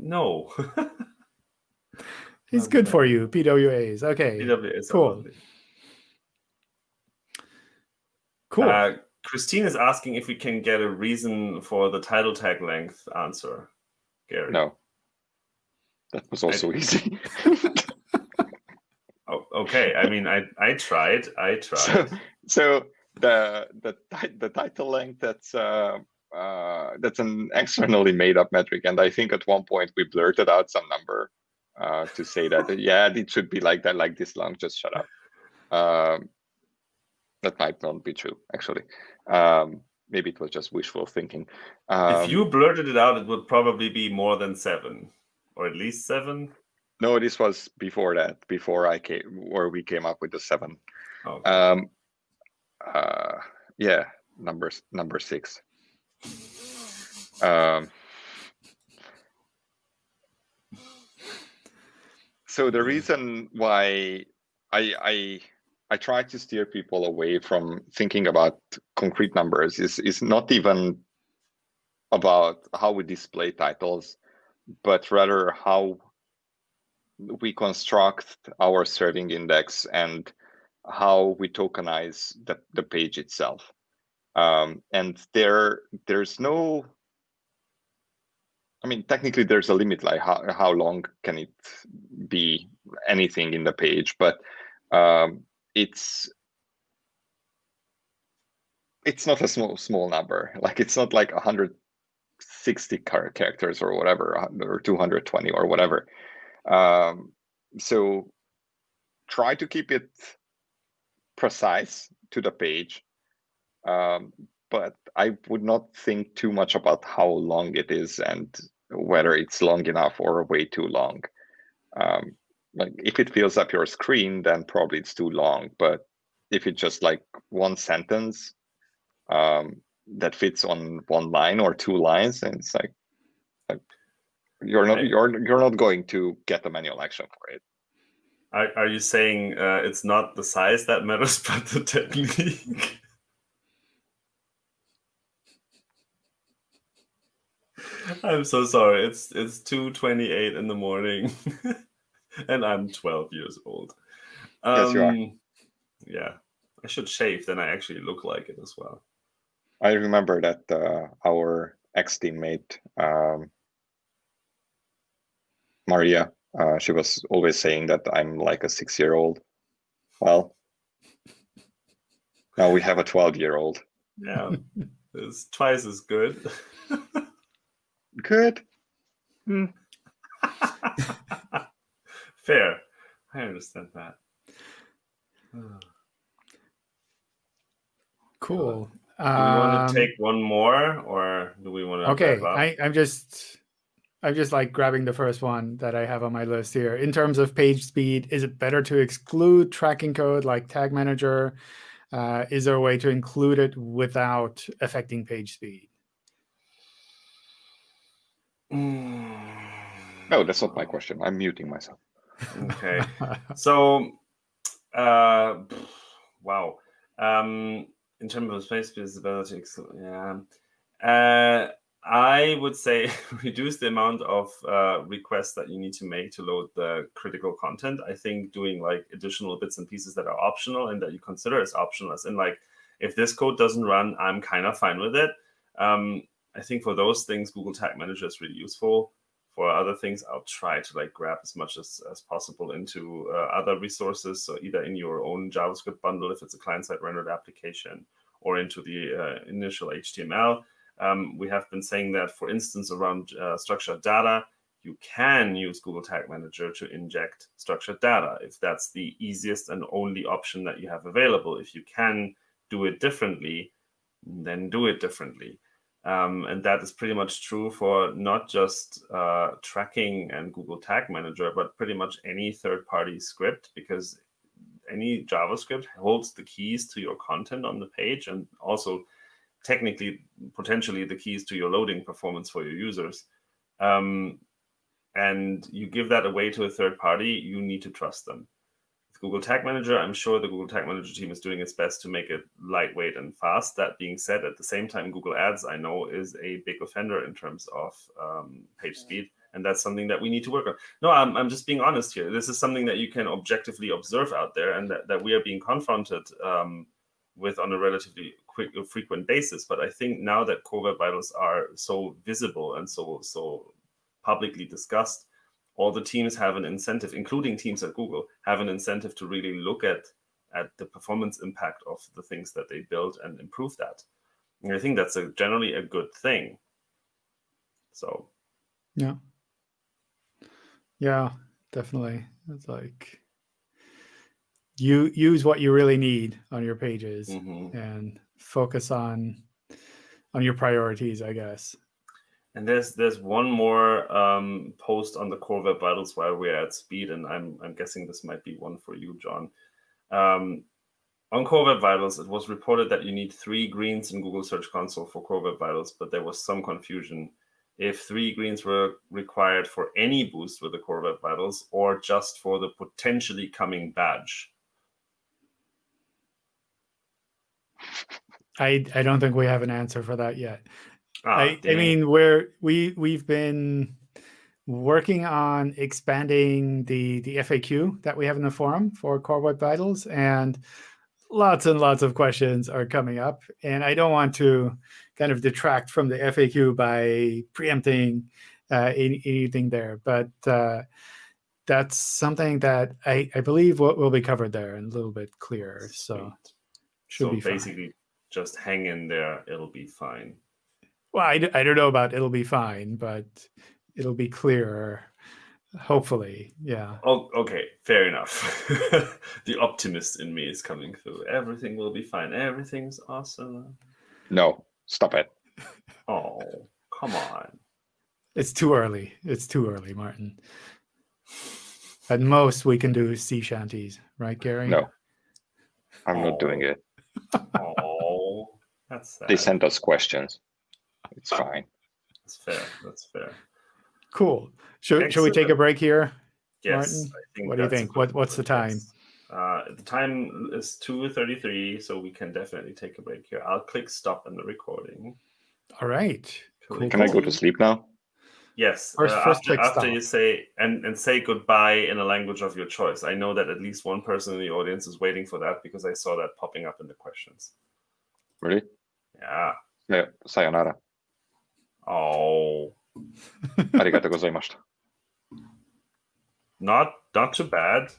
No. it's Um, good for you. PWAs. Okay. PWA is Cool. lovely. Cool. Uh, Kristina is asking if we can get a reason for the title tag length answer. Gary. No. That was also easy. Oh, okay. I mean, I I tried. I tried. so the the the title length that's uh, uh, that's an externally made up metric, and I think at one point we blurted out some number uh, to say that yeah, it should be like that, like this long. Just shut up. Um, that might not be true, actually. Um, maybe it was just wishful thinking. Um, if you blurted it out, it would probably be more than seven, or at least seven. no, this was before that, before I came, or we came up with the seven. Oh, Um, uh, yeah, number number six. Um, so the reason why I I I try to steer people away from thinking about concrete numbers is is not even about how we display titles, but rather how we construct our serving index and how we tokenize the, the page itself. Um, and there there's no I mean technically there's a limit like how, how long can it be anything in the page, but um, it's it's not a small small number. Like it's not like 160 char- characters or whatever, or 220 or whatever. Um, so try to keep it precise to the page. Um, but I would not think too much about how long it is and whether it's long enough or way too long. Um, like if it fills up your screen, then probably it's too long. But if it's just like one sentence um, that fits on one line or two lines, and it's like, like you're not you're you're not going to get a manual action for it. Are, are you saying uh, it's not the size that matters, but the technique? I'm so sorry. It's it's two twenty eight in the morning, and I'm twelve years old. Yes, you are. Um, Yeah, I should shave. Then I actually look like it as well. I remember that uh, our ex teammate um, Maria, uh, she was always saying that I'm like a six year old. Well, now we have a 12 year old. Yeah, it's twice as good. Good. Fair. I understand that. cool. Do we want Um, to take one more, or do we want to? okay I, i'm just i'm just like grabbing the first one that i have on my list here in terms of page speed is it better to exclude tracking code like tag manager uh, is there a way to include it without affecting page speed No, that's not my question. I'm muting myself. Okay. So, uh, wow. Um, in terms of space visibility, yeah. Uh, I would say reduce the amount of uh, requests that you need to make to load the critical content. I think doing like additional bits and pieces that are optional and that you consider as optional, as in like, if this code doesn't run, I'm kind of fine with it. Um, I think for those things, Google Tag Manager is really useful. For other things, I'll try to like grab as much as, as possible into uh, other resources. So either in your own JavaScript bundle, if it's a client-side rendered application, or into the uh, initial HTML. Um, we have been saying that, for instance, around uh, structured data, you can use Google Tag Manager to inject structured data if that's the easiest and only option that you have available. If you can do it differently, then do it differently. Um, and that is pretty much true for not just uh, tracking and Google Tag Manager, but pretty much any third-party script, because any JavaScript holds the keys to your content on the page and also technically, potentially the keys to your loading performance for your users. Um, and you give that away to a third party, you need to trust them. Google Tag Manager, I'm sure the Google Tag Manager team is doing its best to make it lightweight and fast. That being said, at the same time, Google Ads, I know, is a big offender in terms of um, page speed. And that's something that we need to work on. No, I'm, I'm just being honest here. This is something that you can objectively observe out there and that, that we are being confronted um, with on a relatively quick, frequent basis. But I think now that Core Web Vitals are so visible and so, so publicly discussed, all the teams have an incentive, including teams at Google, have an incentive to really look at at the performance impact of the things that they build and improve that. And I think that's a generally a good thing. So, yeah, yeah, definitely. It's like you use what you really need on your pages mm -hmm. and focus on on your priorities, I guess. And there's there's one more um, post on the Core Web Vitals while we're at speed, and I'm I'm guessing this might be one for you, John. Um, on Core Web Vitals, it was reported that you need three greens in Google Search Console for Core Web Vitals, but there was some confusion if three greens were required for any boost with the Core Web Vitals or just for the potentially coming badge. I I don't think we have an answer for that yet. Ah, I, I mean, we're we we've been working on expanding the the FAQ that we have in the forum for Core Web Vitals, and lots and lots of questions are coming up. And I don't want to kind of detract from the FAQ by preempting uh, any, anything there, but uh, that's something that I, I believe will, will be covered there and a little bit clearer. So should so be basically fine. just hang in there. It'll be fine. Well, I, I don't know about it'll be fine, but it'll be clearer. Hopefully, yeah. Oh, okay, fair enough. the optimist in me is coming through. Everything will be fine. Everything's awesome. No, stop it. Oh, come on. It's too early. It's too early, Martin. At most, we can do sea shanties, right, Gary? No, I'm Oh. not doing it. Oh, that's sad. They sent us questions. It's fine. That's fair. That's fair. Cool. Should, should we take a break here? Yes. Martin, I think what do you think? What- what's the time? Uh, the time is 2.33, so we can definitely take a break here. I'll click stop in the recording. All right. Cool. Cool, Can I go to sleep now? Yes. First- uh, first after, click after stop. you say and, and say goodbye in a language of your choice. I know that at least one person in the audience is waiting for that because I saw that popping up in the questions. Really? Yeah. Yeah, sayonara. Oh, Arigato gozaimashita. not not too bad.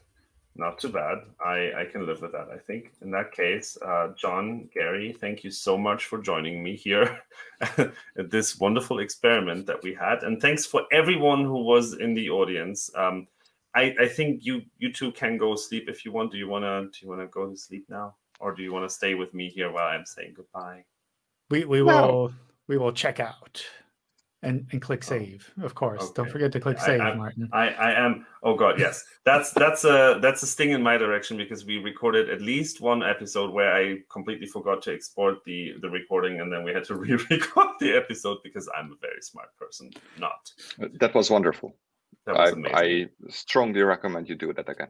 Not too bad. I, I can live with that, I think. In that case, uh, John, Gary, thank you so much for joining me here at this wonderful experiment that we had. And thanks for everyone who was in the audience. Um, I, I think you you two can go sleep if you want. Do you wanna do you wanna go to sleep now? Or do you wanna stay with me here while I'm saying goodbye? We we No. Will we will check out and and click Oh, save. Of course. Don't forget to click I- save, I- Martin. I, I am oh god yes that's that's a that's a sting in my direction because we recorded at least one episode where I completely forgot to export the the recording and then we had to re-record the episode because I'm a very smart person not That was wonderful. that was I, amazing I strongly recommend you do that again.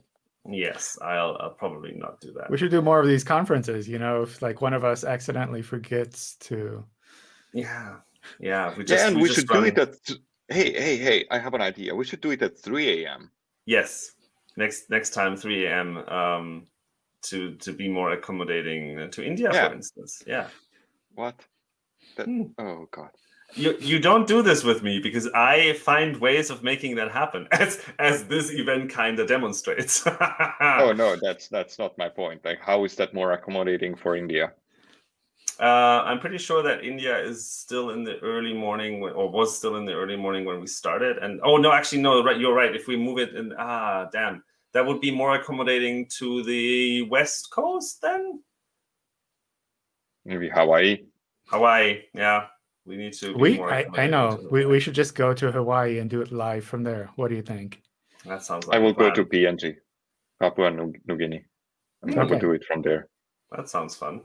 Yes, I'll, I'll probably not do that. We should do more of these conferences. You know, if like one of us accidentally forgets to. Yeah, yeah. We just, yeah, and we, we should do it at. Hey, hey, hey! I have an idea. We should do it at 3 a.m. Yes, next next time 3 a.m. Um, to to be more accommodating to India, Yeah. for instance. Yeah. What? That, Hmm. Oh God. You you don't do this with me because I find ways of making that happen, as as this event kind of demonstrates. Oh no, that's that's not my point. Like, how is that more accommodating for India? Uh, I'm pretty sure that India is still in the early morning, when, or was still in the early morning when we started. And oh no, actually no, right, you're right. If we move it in, ah, damn, that would be more accommodating to the west coast then. Maybe Hawaii. Hawaii, yeah, we need to. Be We, more I, I know. We, we should just go to Hawaii and do it live from there. What do you think? That sounds like I a will go plan. to PNG, Papua New New Guinea, and I will Okay. do it from there. That sounds fun.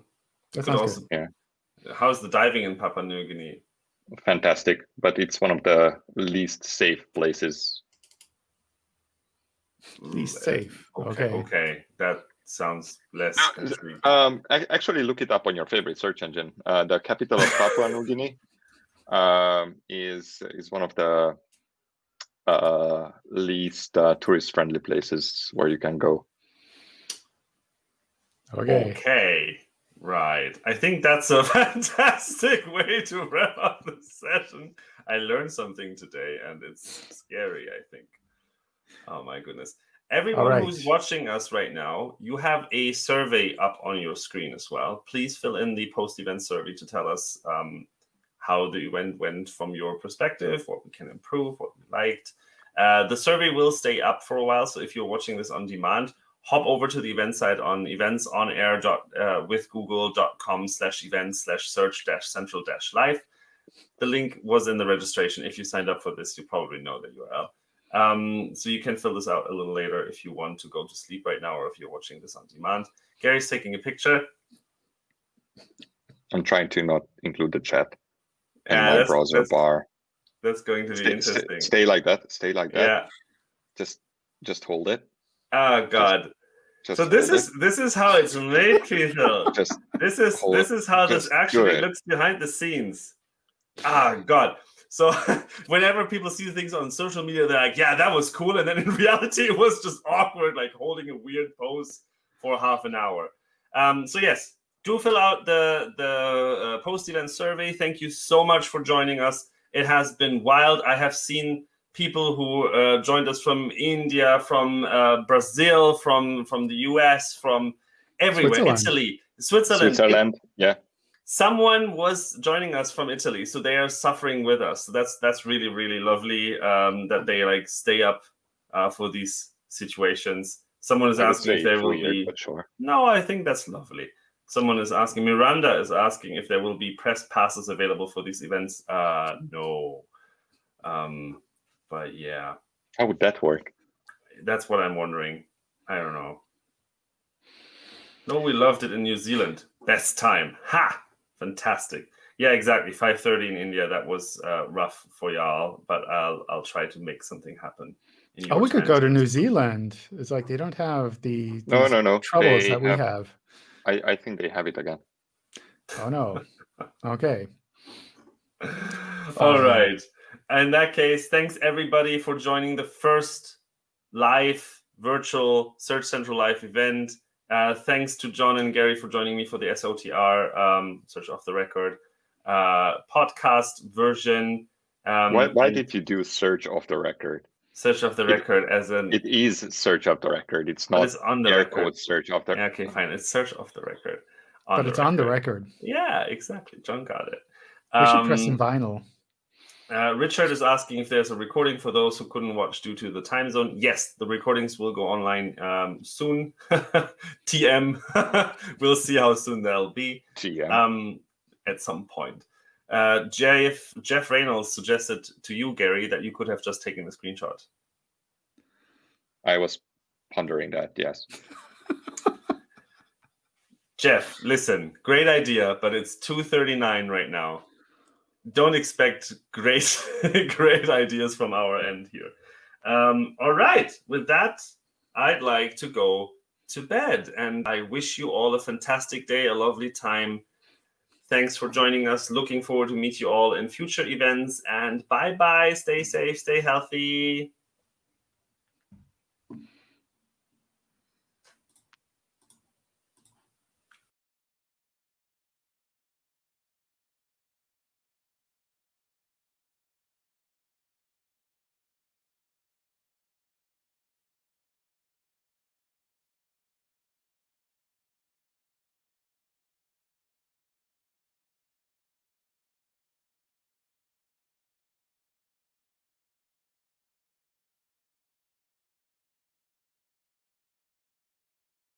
That Could sounds also- good. Yeah. How's the diving in Papua New Guinea? Fantastic, but it's one of the least safe places. Least Ooh, uh, safe. Okay, Okay. okay, that sounds less. Ah. Um, actually, look it up on your favorite search engine. Uh, the capital of Papua New Guinea um, is is one of the uh, least uh, tourist-friendly places where you can go. Okay. Okay, right. I think that's a fantastic way to wrap up the session. I learned something today, and it's scary, I think. Oh my goodness. Everyone right. who's watching us right now, you have a survey up on your screen as well. Please fill in the post event survey to tell us um, how the event went from your perspective, what we can improve, what we liked. Uh, the survey will stay up for a while. So if you're watching this on demand, hop over to the event site on eventsonair dot uh, with google.com slash events slash search dash central dash live. The link was in the registration. If you signed up for this, you probably know the URL. Um, so you can fill this out a little later if you want to go to sleep right now or if you're watching this on demand. Gary's taking a picture. I'm trying to not include the chat in Yeah, my that's- browser that's- bar. That's going to be Stay, stay, interesting. stay like that. Stay like that. yeah. Just just hold it. Oh God. Just So this is this is how it's made, it. just This is this is how this actually looks behind the scenes. Ah, God. So whenever people see things on social media, they're like, "Yeah, that was cool," and then in reality, it was just awkward, like holding a weird pose for half an hour. Um, so yes, do fill out the the uh, post event survey. Thank you so much for joining us. It has been wild. I have seen people who uh, joined us from India, from uh, Brazil, from from the US, from everywhere, Switzerland. Italy, Switzerland. Switzerland. Yeah. Someone was joining us from Italy, so they are suffering with us. So that's that's really really lovely um, that they like stay up uh, for these situations. Someone is asking if there will be sure. no, I think that's lovely. Someone is asking, Miranda is asking if there will be press passes available for these events. Uh, no. Um, but yeah, How would that work? that's what I'm wondering. I don't know. No, we loved it in New Zealand. Best time. Ha! Fantastic. Yeah, exactly. 5:30 in India. That was uh, rough for y'all, but I'll I'll try to make something happen. Oh, we could go to. New Zealand. It's like they don't have the No, no, no. troubles They that we have- have. I, I think they have it again. Oh no. Okay. All Fine. right. In that case, thanks everybody for joining the first live virtual Search Central Live event. Uh, thanks to John and Gary for joining me for the SOTR um, Search Off the Record uh, podcast version. Um, why why did you do search off the record? Search Off the it- Record as an It is search off the record. It's not it's on the air record. quote search off the Yeah, okay, fine. It's Search Off the Record. but it's on the record. Yeah, exactly. John got it. We should press Um, some vinyl. Uh, Richard is asking if there's a recording for those who couldn't watch due to the time zone. Yes, the recordings will go online um, soon. TM. we'll see how soon they'll be GM. um, at some point. Uh, Jeff, Jeff Reynolds suggested to you, Gary, that you could have just taken a screenshot. I was pondering that. Yes. Jeff, listen, great idea, but it's 2:39 right now. Don't expect great great ideas from our end here. Um, all right, with that, I'd like to go to bed. And I wish you all a fantastic day, a lovely time. Thanks for joining us. Looking forward to meet you all in future events. And bye bye. Stay safe, stay healthy.